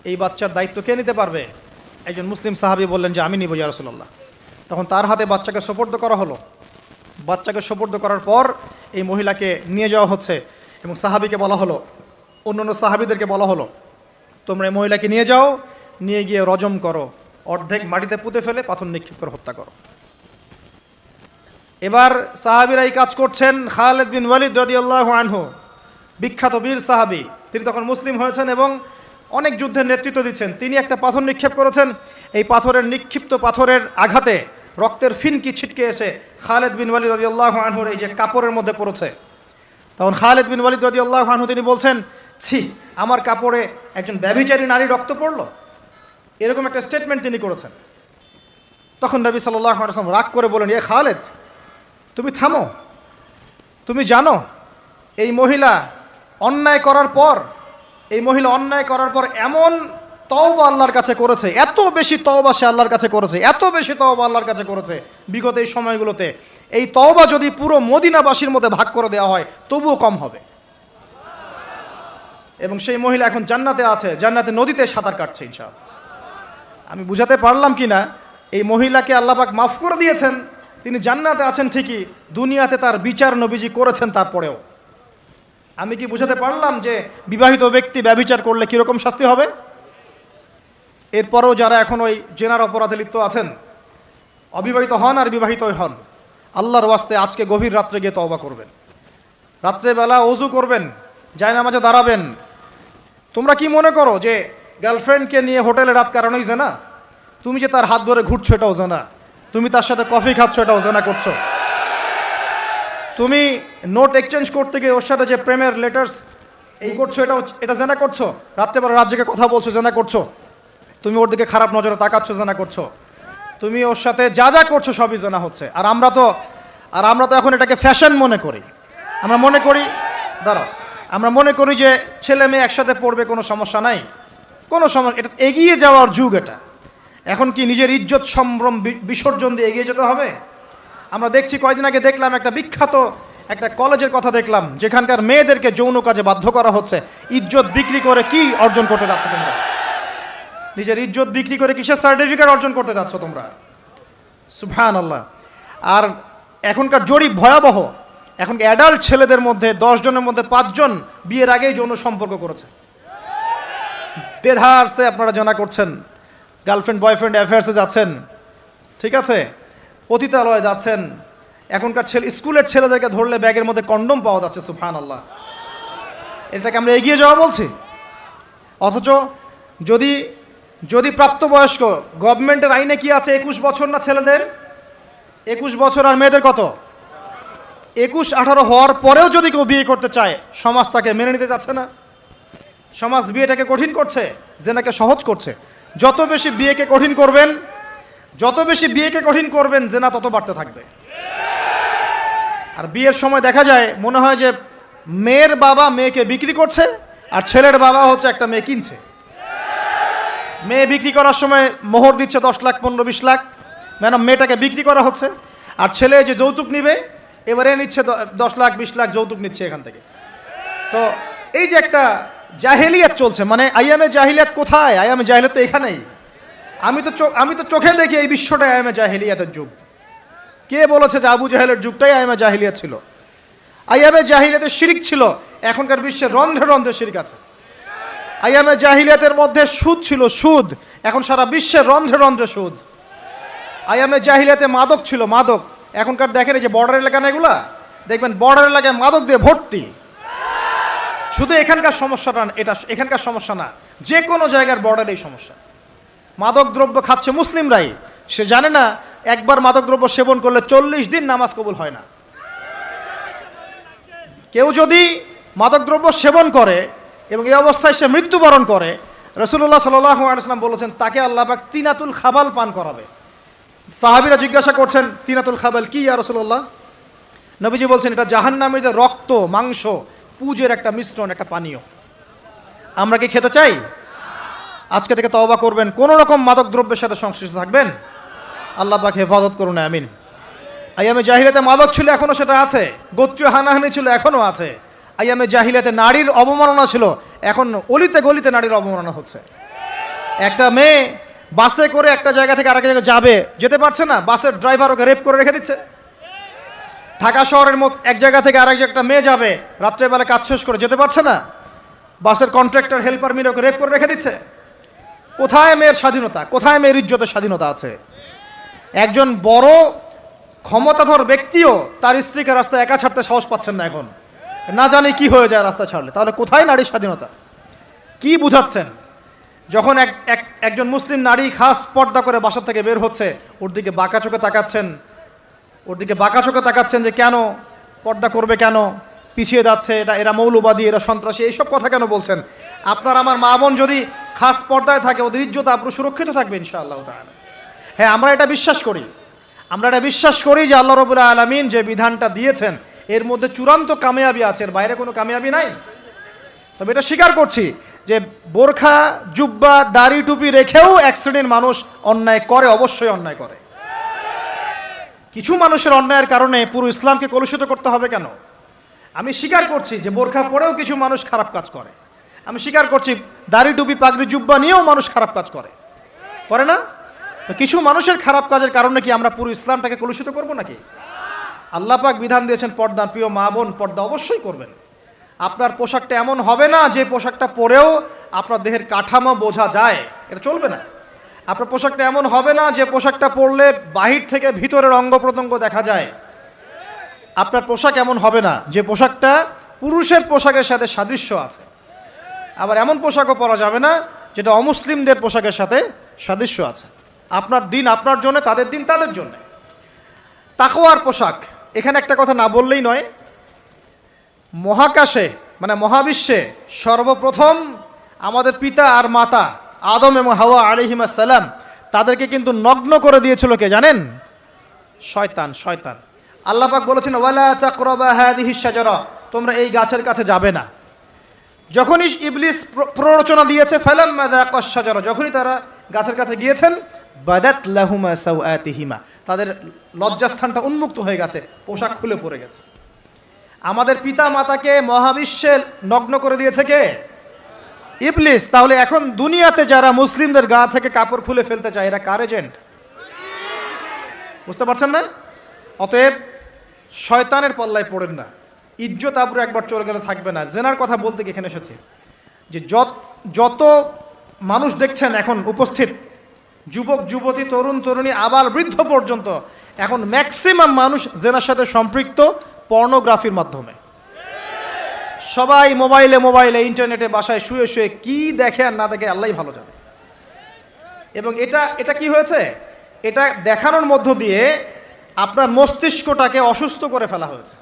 এই বাচ্চার দায়িত্ব কে নিতে পারবে? একজন মুসলিম সাহাবি বললেন যে, আমি নিব, ইয়া রসল্লাহ তখন তার হাতে বাচ্চাকে সোপর্দ করা হলো। বাচ্চাকে সোপর্দ করার পর এই মহিলাকে নিয়ে যাওয়া হচ্ছে এবং সাহাবিকে বলা হলো অন্য অন্য সাহাবিদেরকে বলা হলো, তোমরা এই মহিলাকে নিয়ে যাও, নিয়ে গিয়ে রজম করো। অর্ধেক মাটিতে পুঁতে ফেলে, পাথর নিক্ষেপ করে হত্যা করো। এবার সাহাবিরা এই কাজ করছেন। খালেদ বিন ওয়ালিদ রদিয়াল্লাহ আনহু, বিখ্যাত বীর সাহাবি, তিনি তখন মুসলিম হয়েছেন এবং অনেক যুদ্ধের নেতৃত্ব দিচ্ছেন। তিনি একটা পাথর নিক্ষেপ করেছেন। এই পাথরের নিক্ষিপ্ত পাথরের আঘাতে রক্তের ফিনকি ছিটকে এসে খালেদ বিন ওয়ালিদ রদিয়াল্লাহ আনহুর এই যে কাপড়ের মধ্যে পড়েছে। তখন খালেদ বিন ওয়ালিদ রদিয়াল্লাহ আনহু তিনি বলছেন, ছি, আমার কাপড়ে একজন ব্যভিচারী নারী রক্ত পড়ল? এরকম একটা স্টেটমেন্ট তিনি করেছেন। তখন নবী সাল্লাহ রাগ করে বলেন এ খালেদ, তুমি থামো। তুমি জানো, এই মহিলা অন্যায় করার পর, এই মহিলা অন্যায় করার পর এমন তওবা আল্লাহর কাছে করেছে, এত বেশি তওবা সে আল্লাহর কাছে করেছে, এত বেশি তওবা আল্লাহর কাছে করেছে, বিগত এই সময়গুলোতে এই তওবা যদি পুরো মদিনাবাসীর মধ্যে ভাগ করে দেওয়া হয়, তবুও কম হবে। এবং সেই মহিলা এখন জান্নাতে আছে, জান্নাতে নদীতে সাঁতার কাটছে ইনশাআল্লাহ। আমি বুঝাতে পারলাম কি না এই মহিলাকে আল্লাপাক মাফ করে দিয়েছেন, তিনি জান্নাতে আছেন ঠিকই, দুনিয়াতে তার বিচার নবীজি করেছেন তারপরেও। আমি কি বুঝাতে পারলাম যে বিবাহিত ব্যক্তি ব্যবিচার করলে কীরকম শাস্তি হবে? এরপরেও যারা এখন ওই জেনার অপরাধে লিপ্ত আছেন, অবিবাহিত হন আর বিবাহিত হন, আল্লাহর ওয়াস্তে আজকে গভীর রাত্রে গিয়ে তওবা করবেন। রাত্রেবেলা অজু করবেন, জায়নামাজে দাঁড়াবেন। তোমরা কি মনে করো যে গার্লফ্রেন্ডকে নিয়ে হোটেলে রাত কারণেই জানা? তুমি যে তার হাত ধরে ঘুরছো এটাও জানা। তুমি তার সাথে কফি খাচ্ছ এটাও জানা করছ। তুমি নোট এক্সচেঞ্জ করতে গিয়ে ওর সাথে যে প্রেমের লেটার্স এই করছ এটাও এটা জানা করছ? রাত্রেবেলা রাজ্যকে কথা বলছো জানা করছ? তুমি ওর দিকে খারাপ নজরে তাকাচ্ছ জানা করছ? তুমি ওর সাথে যা যা করছ সবই জানা হচ্ছে। আর আমরা তো, আর আমরা তো এখন এটাকে ফ্যাশন মনে করি। আমরা মনে করি, দাঁড়াও, আমরা মনে করি যে ছেলে মেয়ে একসাথে পড়বে কোনো সমস্যা নাই। কোনো সমস্যা এটা এগিয়ে যাওয়ার যুগ এটা। এখন কি নিজের ইজ্জত সম্ভ্রম বিসর্জন দিয়ে এগিয়ে যেতে হবে? আমরা দেখছি কয়দিন আগে দেখলাম একটা বিখ্যাত একটা কলেজের কথা দেখলাম, যেখানকার মেয়েদেরকে যৌন কাজে বাধ্য করা হচ্ছে। ইজ্জত বিক্রি করে কি অর্জন করতে যাচ্ছ তোমরা? নিজের ইজ্জত বিক্রি করে কিসের সার্টিফিকেট অর্জন করতে যাচ্ছ তোমরা? সুবহান আল্লাহ আর এখনকার জরিপ ভয়াবহ। এখন অ্যাডাল্ট ছেলেদের মধ্যে দশ জনের মধ্যে পাঁচজন বিয়ের আগেই যৌন সম্পর্ক করেছে। দেড়হার্সে আপনারা জানা করছেন। গার্লফ্রেন্ড, বয়ফ্রেন্ড অ্যাফেয়ার্সে যাচ্ছেন। ঠিক আছে? পতিতালয়ে যাচ্ছেন। এখনকার ছেলে, স্কুলের ছেলেদেরকে ধরলে ব্যাগের মধ্যে কন্ডম পাওয়া যাচ্ছে সুফান আল্লাহ এটাকে আমরা এগিয়ে যাওয়া বলছি। অথচ যদি যদি প্রাপ্তবয়স্ক, গভর্নমেন্টের আইনে কি আছে? একুশ বছর না ছেলেদের? একুশ বছর আর মেয়েদের কত? একুশ আঠারো হওয়ার পরেও যদি কেউ বিয়ে করতে চায়, সমাজ তাকে মেনে নিতে চাচ্ছে না। সমাজ বিয়েটাকে কঠিন করছে জেনাকে সহজ করছে। যত বেশি বিয়েকে কঠিন করবেন, যত বেশি বিয়েকে কঠিন করবেন জেনা তত বাড়তে থাকবে। আর বিয়ের সময় দেখা যায়, মনে হয় যে মেয়ের বাবা মেয়েকে বিক্রি করছে, আর ছেলের বাবা হচ্ছে একটা মেয়ে কিনছে। মেয়ে বিক্রি করার সময় মোহর দিচ্ছে দশ লাখ, পনেরো, বিশ লাখ। ম্যাডাম মেয়েটাকে বিক্রি করা হচ্ছে, আর ছেলে যে যৌতুক নিবে, এবারে নিচ্ছে দশ লাখ, বিশ লাখ যৌতুক নিচ্ছে এখান থেকে। তো এই যে একটা জাহেলিয়াত চলছে। মানে আইয়ামে জাহিলিয়াত কোথায়? আইয়ামে জাহিলিয়াত তো এখানেই। আমি তো আমি তো চোখে দেখি এই বিশ্বটা আইয়ামে জাহিলিয়াতের যুগ। কে বলেছে যে আবু জাহেলের যুগটাই আইয়ামে জাহিলিয়াত ছিল? আইয়ামে জাহিলিয়াতে শিরিক ছিল। এখনকার বিশ্বে রন্ধ্রে রন্ধ্রে শিরিক আছে। আইয়ামে জাহিলিয়াতের মধ্যে সুদ ছিল, সুদ। এখন সারা বিশ্বের রন্ধ্রে রন্ধ্রে সুদ। আইয়ামে জাহিলিয়াতে মাদক ছিল, মাদক। এখনকার দেখেন এই যে বর্ডার এলাকা না এগুলা? দেখবেন বর্ডার এলাকায় মাদক দিয়ে ভর্তি। শুধু এখানকার সমস্যাটা এটা এখানকার সমস্যা না, যে কোনো জায়গার বর্ডারেই সমস্যা। মাদক দ্রব্য খাচ্ছে মুসলিমরাই। সে জানে না, একবার মাদক দ্রব্য সেবন করলে চল্লিশ দিন নামাজ কবুল হয় না। কেউ যদি মাদকদ্রব্য সেবন করে এবং এই অবস্থায় সে মৃত্যুবরণ করে রসুল্লাহ সাল্লাম বলেছেন, তাকে আল্লাহবাক তিনাতুল খাবাল পান করাবে। সাহাবিরা জিজ্ঞাসা করছেন, তিনাতুল খাবাল কি ইয়া রসুল্লাহ নবীজি বলছেন, এটা জাহান্নামীদের রক্ত, মাংস পুজের একটা মিশ্রণ, একটা পানীয়। আমরা কি খেতে চাই? আজকে থেকে তওবা করবেন। কোনো রকম মাদক দ্রব্যের সাথে সংশ্লিষ্ট থাকবেন? আল্লাহ পাক হেফাজত করুন, আমিন। আইয়ামে জাহিলাতে মাদক ছিল এখনও সেটা আছে। গোত্রীয় হানাহানি ছিল এখনও আছে। আইয়ামে জাহিলাতে নারীর অবমাননা ছিল, এখন অলিতে গলিতে নারীর অবমাননা হচ্ছে। একটা মেয়ে বাসে করে একটা জায়গা থেকে আরেক জায়গায় যাবে, যেতে পারছে না, বাসের ড্রাইভার ওকে রেপ করে রেখে দিচ্ছে। ঢাকা শহরের মত এক জায়গা থেকে আরেক জায়গায় একটা মেয়ে যাবে, রাত্রেবেলা কাজ শেষ করে যেতে পারছে না। বাসের কন্ট্রাক্টর হেল্পার মিলে ওকে রেপ করে রেখে দিচ্ছে। কোথায় মেয়ের স্বাধীনতা? কোথায় মেয়ের ইজ্জতের স্বাধীনতা আছে? একজন বড়, ক্ষমতাধর ব্যক্তিও তার স্ত্রীকে রাস্তায় একা ছাড়তে সাহস পাচ্ছেন না এখন। না জানি কি হয়ে যায় রাস্তা ছাড়লে। তাহলে কোথায় নারীর স্বাধীনতা? কি বুঝাচ্ছেন? যখন এক এক, একজন মুসলিম নারী খাস পর্দা করে বাসা থেকে বের হচ্ছে, ওর দিকে বাঁকা চোখে তাকাচ্ছেন ওর দিকে বাঁকা চোখে তাকাচ্ছেন যে কেন পর্দা করবে কেন? পিছিয়ে যাচ্ছে, এটা এরা মৌলবাদী, এরা সন্ত্রাসী, এইসব কথা কেন বলছেন? আপনার আমার মা বোন যদি খাস পর্দায় থাকে, ওদের ইজ্জত আপনার সুরক্ষিত থাকবে ইনশাআল্লাহ তাআলা। হ্যাঁ আমরা এটা বিশ্বাস করি। আমরা এটা বিশ্বাস করি যে আল্লাহ রবুল্লাহ আলমিন যে বিধানটা দিয়েছেন, এর মধ্যে চূড়ান্ত কামিয়াবি আছে, এর বাইরে কোনো কামিয়াবি নাই। তবে এটা স্বীকার করছি যে বোরখা, জুব্বা, দাড়ি টুপি রেখেও এক শ্রেণির মানুষ অন্যায় করে, অবশ্যই অন্যায় করে। কিছু মানুষের অন্যায়ের কারণে পুরো ইসলামকে কলুষিত করতে হবে কেন? আমি স্বীকার করছি যে বোরখা পরেও কিছু মানুষ খারাপ কাজ করে। আমি স্বীকার করছি দাড়ি, টুপি, পাগড়ি, জুব্বা নিয়েও মানুষ খারাপ কাজ করে। করে না? তো কিছু মানুষের খারাপ কাজের কারণে কি আমরা পুরো ইসলামটাকে কলুষিত করব নাকি? আল্লাহ পাক বিধান দিয়েছেন পর্দার প্রিয় মা বোন, পর্দা অবশ্যই করবেন। আপনার পোশাকটা এমন হবে না যে পোশাকটা পরেও আপনার দেহের কাঠামো বোঝা যায়। এটা চলবে না। আপনার পোশাকটা এমন হবে না যে পোশাকটা পরলে বাহির থেকে ভিতরের অঙ্গ প্রত্যঙ্গ দেখা যায়। আপনার পোশাক এমন হবে না যে পোশাকটা পুরুষের পোশাকের সাথে সাদৃশ্য আছে। আবার এমন পোশাকও পরা যাবে না যেটা অমুসলিমদের পোশাকের সাথে সাদৃশ্য আছে। আপনার দিন আপনার জন্য, তাদের দিন তাদের জন্য। তাকোয়ার পোশাক, এখানে একটা কথা না বললেই নয়। মহাকাশে মানে মহাবিশ্বে সর্বপ্রথম আমাদের পিতা আর মাতা আদম এবং হাওয়া আলিহিমা সালাম তাদেরকে কিন্তু নগ্ন করে দিয়েছিল কে জানেন? শয়তান শয়তান। আল্লাহ পাক বলেছেন, ওয়ালা তোমরা এই গাছের কাছে যাবে না। যখনই ইবলিস প্র- প্ররোচনা দিয়েছে শাজারা, যখনই তারা গাছের কাছে গিয়েছেন, বাদাত তাদের লজ্জাস্থানটা উন্মুক্ত হয়ে গেছে, পোশাক খুলে পড়ে গেছে। আমাদের পিতা মাতাকে মহাবিশ্বে নগ্ন করে দিয়েছে কে? ইবলিস, তাহলে এখন দুনিয়াতে যারা মুসলিমদের গা থেকে কাপড় খুলে ফেলতে চায়, এরা কার এজেন্ট বুঝতে পারছেন না? অতএব শয়তানের পাল্লায় পড়েন না। ইজ্জত আবরু একবার চলে গেলে থাকবে না। জেনার কথা বলতে এখানে এসেছে। যে যত যত মানুষ দেখছেন এখন উপস্থিত, যুবক, যুবতী, তরুণ, তরুণী, আবার বৃদ্ধ পর্যন্ত, এখন ম্যাক্সিমাম মানুষ জেনার সাথে সম্পৃক্ত পর্নোগ্রাফির মাধ্যমে। সবাই মোবাইলে মোবাইলে, ইন্টারনেটে বাসায় শুয়ে শুয়ে কি দেখে আর না দেখে আল্লাহ ভালো জানে। এবং এটা এটা কি হয়েছে? এটা দেখানোর মধ্য দিয়ে আপনার মস্তিষ্কটাকে অসুস্থ করে ফেলা হয়েছে।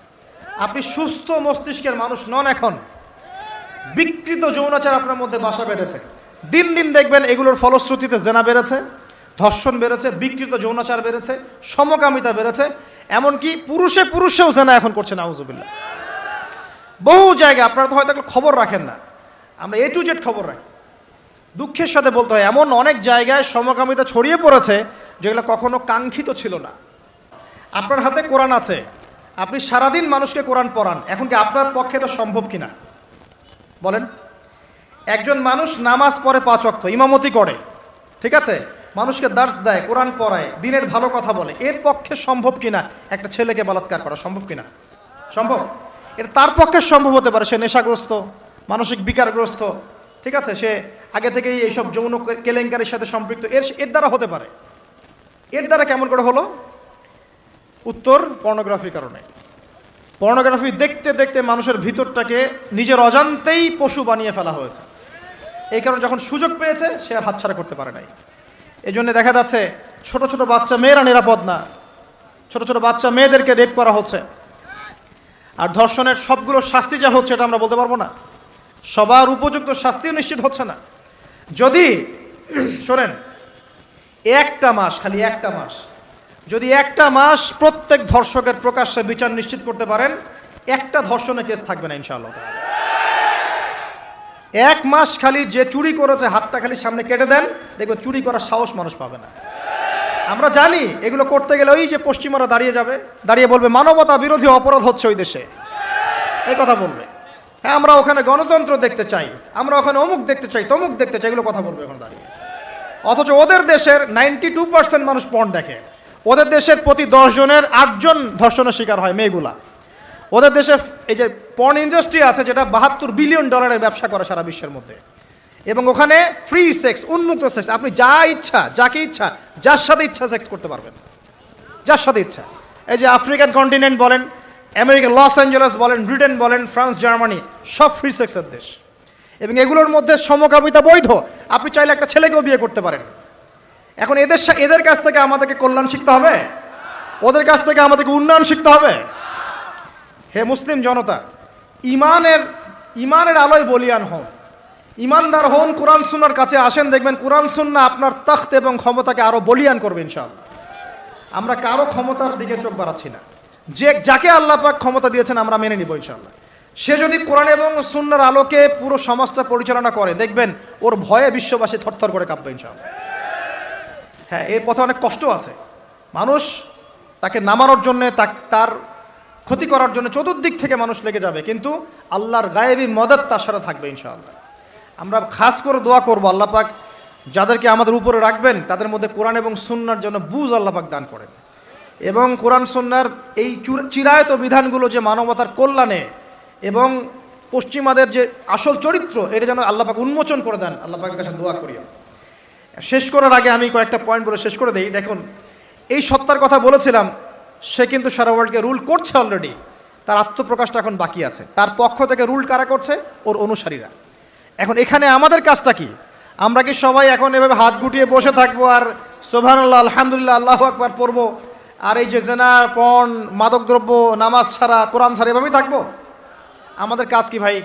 আপনি সুস্থ মস্তিষ্কের মানুষ নন এখন। বিকৃত যৌনাচার আপনার মধ্যে বাসা বেড়েছে দিন দিন দেখবেন এগুলোর ফলশ্রুতিতে জেনা বেড়েছে, ধর্ষণ বেড়েছে, বিকৃত যৌনাচার বেড়েছে, সমকামিতা বেড়েছে। এমনকি পুরুষে পুরুষেও জেনা এখন করছে নাউজুবিল্লা বহু জায়গায় আপনারা তো হয়তো খবর রাখেন না। আমরা এ টু জেড খবর রাখি। দুঃখের সাথে বলতে হয়, এমন অনেক জায়গায় সমকামিতা ছড়িয়ে পড়েছে যেগুলো কখনো কাঙ্ক্ষিত ছিল না। আপনার হাতে কোরআন আছে। আপনি সারাদিন মানুষকে কোরআন পড়ান। এখন কি আপনার পক্ষে এটা সম্ভব কিনা? বলেন। একজন মানুষ নামাজ পড়ে পাঁচ অক্ত ইমামতি করে। ঠিক আছে? মানুষকে দার্স দেয়, কোরআন পড়ায়, দিনের ভালো কথা বলে। এর পক্ষে সম্ভব কিনা? একটা ছেলেকে বলাৎকার করা সম্ভব কিনা? সম্ভব? এটা তার পক্ষে সম্ভব হতে পারে, সে নেশাগ্রস্ত, মানসিক বিকারগ্রস্ত, ঠিক আছে? সে আগে থেকেই এইসব যৌন কেলেঙ্কারির সাথে সম্পৃক্ত, এর এর দ্বারা হতে পারে। এর দ্বারা কেমন করে হলো? উত্তর, পর্নোগ্রাফির কারণে। পর্নোগ্রাফি দেখতে দেখতে মানুষের ভিতরটাকে নিজের অজান্তেই পশু বানিয়ে ফেলা হয়েছে। এই কারণে যখন সুযোগ পেয়েছে, সে আর হাতছাড়া করতে পারে নাই। এই জন্য দেখা যাচ্ছে, ছোট ছোট বাচ্চা, মেয়েরা নিরাপদ না। ছোট ছোট বাচ্চা, মেয়েদেরকে রেপ করা হচ্ছে। আর ধর্ষণের সবগুলো শাস্তি যা হচ্ছে এটা আমরা বলতে পারব না। সবার উপযুক্ত শাস্তিও নিশ্চিত হচ্ছে না। যদি, শোনেন, একটা মাস, খালি একটা মাস, যদি একটা মাস প্রত্যেক ধর্ষকের প্রকাশ্যে বিচার নিশ্চিত করতে পারেন, একটা ধর্ষণের কেস থাকবে না ইনশাআল্লাহ। এক মাস খালি যে চুরি করেছে, হাতটা খালি সামনে কেটে দেন, দেখবেন চুরি করার সাহস মানুষ পাবে না। আমরা জানি এগুলো করতে গেলে ওই যে পশ্চিমারা দাঁড়িয়ে যাবে, দাঁড়িয়ে বলবে, মানবতা বিরোধী অপরাধ হচ্ছে ওই দেশে। এই কথা বলবে। হ্যাঁ আমরা ওখানে গণতন্ত্র দেখতে চাই, আমরা ওখানে অমুক দেখতে চাই, তমুক দেখতে চাই, এগুলো কথা বলবে ওখানে দাঁড়িয়ে। অথচ ওদের দেশের নাইনটি টু পার্সেন্ট মানুষ পর্ন দেখে। ওদের দেশের প্রতি দশজনের আটজন ধর্ষণের শিকার হয়, মেয়েগুলা। ওদের দেশে এই যে পর্ন ইন্ডাস্ট্রি আছে, যেটা বাহাত্তর বিলিয়ন ডলারের ব্যবসা করে সারা বিশ্বের মধ্যে। এবং ওখানে ফ্রি সেক্স উন্মুক্ত সেক্স আপনি যা ইচ্ছা, যাকে ইচ্ছা, যার সাথে ইচ্ছা সেক্স করতে পারবেন। যার সাথে ইচ্ছা। এই যে আফ্রিকান কন্টিনেন্ট বলেন, আমেরিকা, লস অ্যাঞ্জেলেস বলেন, ব্রিটেন বলেন, ফ্রান্স, জার্মানি, সব ফ্রি সেক্সের দেশ। এবং এগুলোর মধ্যে সমকামিতা বৈধ। আপনি চাইলে একটা ছেলেকেও বিয়ে করতে পারেন। এখন এদের এদের কাছ থেকে আমাদেরকে কল্যাণ শিখতে হবে? ওদের কাছ থেকে আমাদেরকে উন্নয়ন শিখতে হবে? হে মুসলিম জনতা, ইমানের ইমানের আলোয় বলিয়ান হন ইমানদার হন কোরআন সুন্নার কাছে আসেন, দেখবেন কোরআন সুন্না আপনার তখ্ত এবং ক্ষমতাকে আরও বলিয়ান করবে ইনশাআল্লাহ। আমরা কারও ক্ষমতার দিকে চোখ বাড়াচ্ছি না। যে, যাকে আল্লাহ পাক ক্ষমতা দিয়েছেন আমরা মেনে নিব ইনশাআল্লাহ। সে যদি কোরআন এবং সুন্নার আলোকে পুরো সমাজটা পরিচালনা করে, দেখবেন ওর ভয়ে বিশ্ববাসী থরথর করে কাঁপবে ইনশাআল্লাহ। হ্যাঁ এর পথে অনেক কষ্ট আছে। মানুষ তাকে নামানোর জন্যে তার ক্ষতি করার জন্য চতুর্দিক থেকে মানুষ লেগে যাবে, কিন্তু আল্লাহর গায়েবী মদত তার সাথে থাকবে ইনশাআল্লাহ। আমরা খাস করে দোয়া করব আল্লাহ পাক যাদেরকে আমাদের উপরে রাখবেন, তাদের মধ্যে কোরআন এবং সুন্নার জন্য বুঝ আল্লাহ পাক দান করেন। এবং কোরআন, সুন্নার এই চুর- চিরায়ত বিধানগুলো যে মানবতার কল্যাণে এবং পশ্চিমাদের যে আসল চরিত্র, এটা যেন আল্লাহ পাক উন্মোচন করে দেন, আল্লাহ পাকের কাছে দোয়া করি শেষ করার আগে আমি কয়েকটা পয়েন্ট বলে শেষ করে দিই। দেখুন, এই সত্তার কথা বলেছিলাম, সে কিন্তু সারা ওয়ার্ল্ডকে রুল করছে অলরেডি তার আত্মপ্রকাশটা এখন বাকি আছে। তার পক্ষ থেকে রুল কারা করছে? ওর অনুসারীরা। এখন এখানে আমাদের কাজটা কি? আমরা কি সবাই এখন এভাবে হাত গুটিয়ে বসে থাকব আর সোভানুল্লাহ আলহামদুলিল্লাহ, আল্লাহ আকবার পড়ব? আর এই যে জেনা, পণ মাদকদ্রব্য নামাজ ছাড়া, কোরআন ছাড়া এভাবেই থাকব? আমাদের কাজ কি ভাই?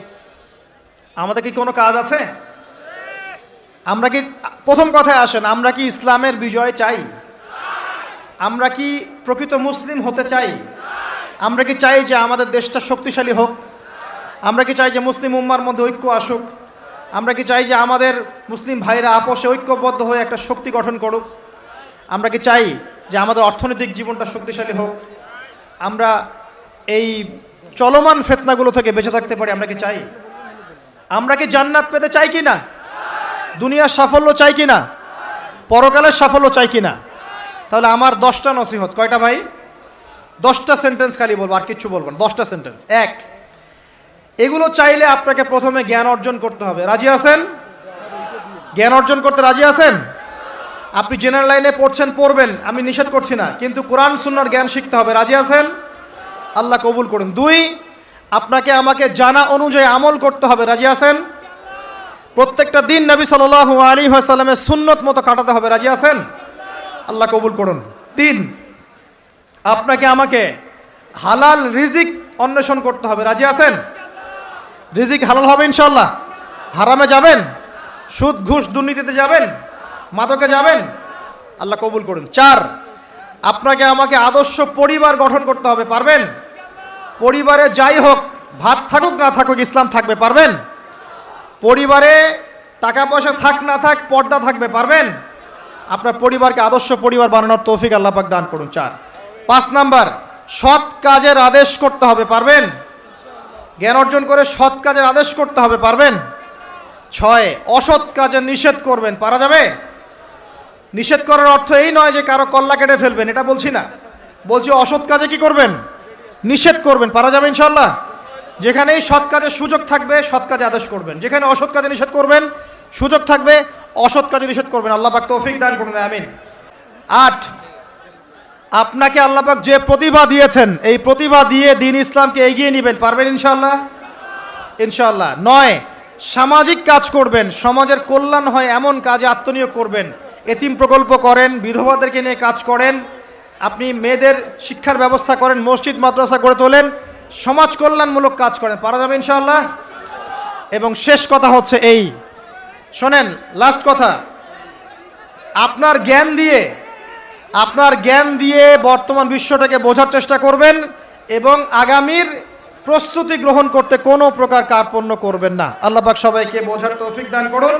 আমাদের কি কোনো কাজ আছে? আমরা কি, প্রথম কথায় আসেন, আমরা কি ইসলামের বিজয় চাই? আমরা কি প্রকৃত মুসলিম হতে চাই? আমরা কি চাই যে আমাদের দেশটা শক্তিশালী হোক? আমরা কি চাই যে মুসলিম উম্মার মধ্যে ঐক্য আসুক? আমরা কি চাই যে আমাদের মুসলিম ভাইরা আপোষে ঐক্যবদ্ধ হয়ে একটা শক্তি গঠন করুক? আমরা কি চাই যে আমাদের অর্থনৈতিক জীবনটা শক্তিশালী হোক? আমরা এই চলমান ফেতনাগুলো থেকে বেঁচে থাকতে পারি, আমরা কি চাই? আমরা কি জান্নাত পেতে চাই কি না? দুনিয়ার সাফল্য চাই কি না? পরকালের সাফল্য চাই কি না? তাহলে আমার দশটা নসিহত। কয়টা ভাই? দশটা সেন্টেন্স খালি বলব, আর কিচ্ছু বলব না। দশটা সেন্টেন্স এক এগুলো চাইলে আপনাকে প্রথমে জ্ঞান অর্জন করতে হবে। রাজি আছেন? জ্ঞান অর্জন করতে রাজি আছেন? আপনি জেনারেল লাইনে পড়ছেন, পড়বেন, আমি নিষেধ করছি না, কিন্তু কোরআন, সুন্নার জ্ঞান শিখতে হবে। রাজি আছেন? আল্লাহ কবুল করুন। দুই, আপনাকে আমাকে জানা অনুযায়ী আমল করতে হবে। রাজি আছেন? প্রত্যেকটা দিন নবী সাল আলী সাল্লামের সুন্নত মতো কাটাতে হবে। রাজি আছেন? আল্লাহ কবুল করুন। তিন, আপনাকে আমাকে হালাল রিজিক অন্বেষণ করতে হবে। রাজি আছেন? রিজিক হালাল হবে ইনশাল্লাহ হারামে যাবেন, সুদ, ঘুষ দুর্নীতিতে যাবেন, মাদকে যাবেন, আল্লাহ কবুল করুন। চার, আপনাকে আমাকে আদর্শ পরিবার গঠন করতে হবে, পারবেন? পরিবারে যাই হোক, ভাত থাকুক না থাকুক, ইসলাম থাকবে, পারবেন? পরিবারে টাকা পয়সা থাক না থাক, পর্দা থাকবে, পারবেন? আপনার পরিবারকে আদর্শ পরিবার বানানোর তৌফিক আল্লাহ পাক দান করুন, চার। পাঁচ নাম্বার, সৎ কাজের আদেশ করতে হবে, পারবেন? জ্ঞান অর্জন করে সৎ কাজের আদেশ করতে হবে, পারবেন? ছয়, অসৎ কাজে নিষেধ করবেন, পারা যাবে? নিষেধ করার অর্থ এই নয় যে কারও কল্লা কেটে ফেলবেন, এটা বলছি না। বলছি অসৎ কাজে কি করবেন? নিষেধ করবেন, পারা যাবে ইনশাল্লাহ যেখানেই সৎ কাজের সুযোগ থাকবে, সৎ কাজে আদেশ করবেন। যেখানে অসৎ কাজে নিষেধ করবেন, সুযোগ থাকবে, অসৎ কাজে নিষেধ করবেন। আল্লাহ পাক তৌফিক দান করুন, আমিন। আট আপনাকে আল্লাহ পাক যে প্রতিভা দিয়েছেন, এই প্রতিভা দিয়ে দিন ইসলামকে এগিয়ে নেবেন, পারবেন ইনশাল্লাহ ইনশাল্লাহ নয়, সামাজিক কাজ করবেন, সমাজের কল্যাণ হয় এমন কাজে আত্মনিয়োগ করবেন। এতিম প্রকল্প করেন, বিধবাদেরকে নিয়ে কাজ করেন, আপনি মেয়েদের শিক্ষার ব্যবস্থা করেন, মসজিদ, মাদ্রাসা গড়ে তোলেন, সমাজ কল্যাণমূলক কাজ করেন, পারা যাবে ইনশাল্লাহ এবং শেষ কথা হচ্ছে এই। শোনেন লাস্ট কথা, আপনার জ্ঞান দিয়ে আপনার জ্ঞান দিয়ে বর্তমান বিশ্বটাকে বোঝার চেষ্টা করবেন এবং আগামীর প্রস্তুতি গ্রহণ করতে কোনো প্রকার কার্পণ্য করবেন না। আল্লাহ পাক সবাইকে বোঝার তৌফিক দান করুন।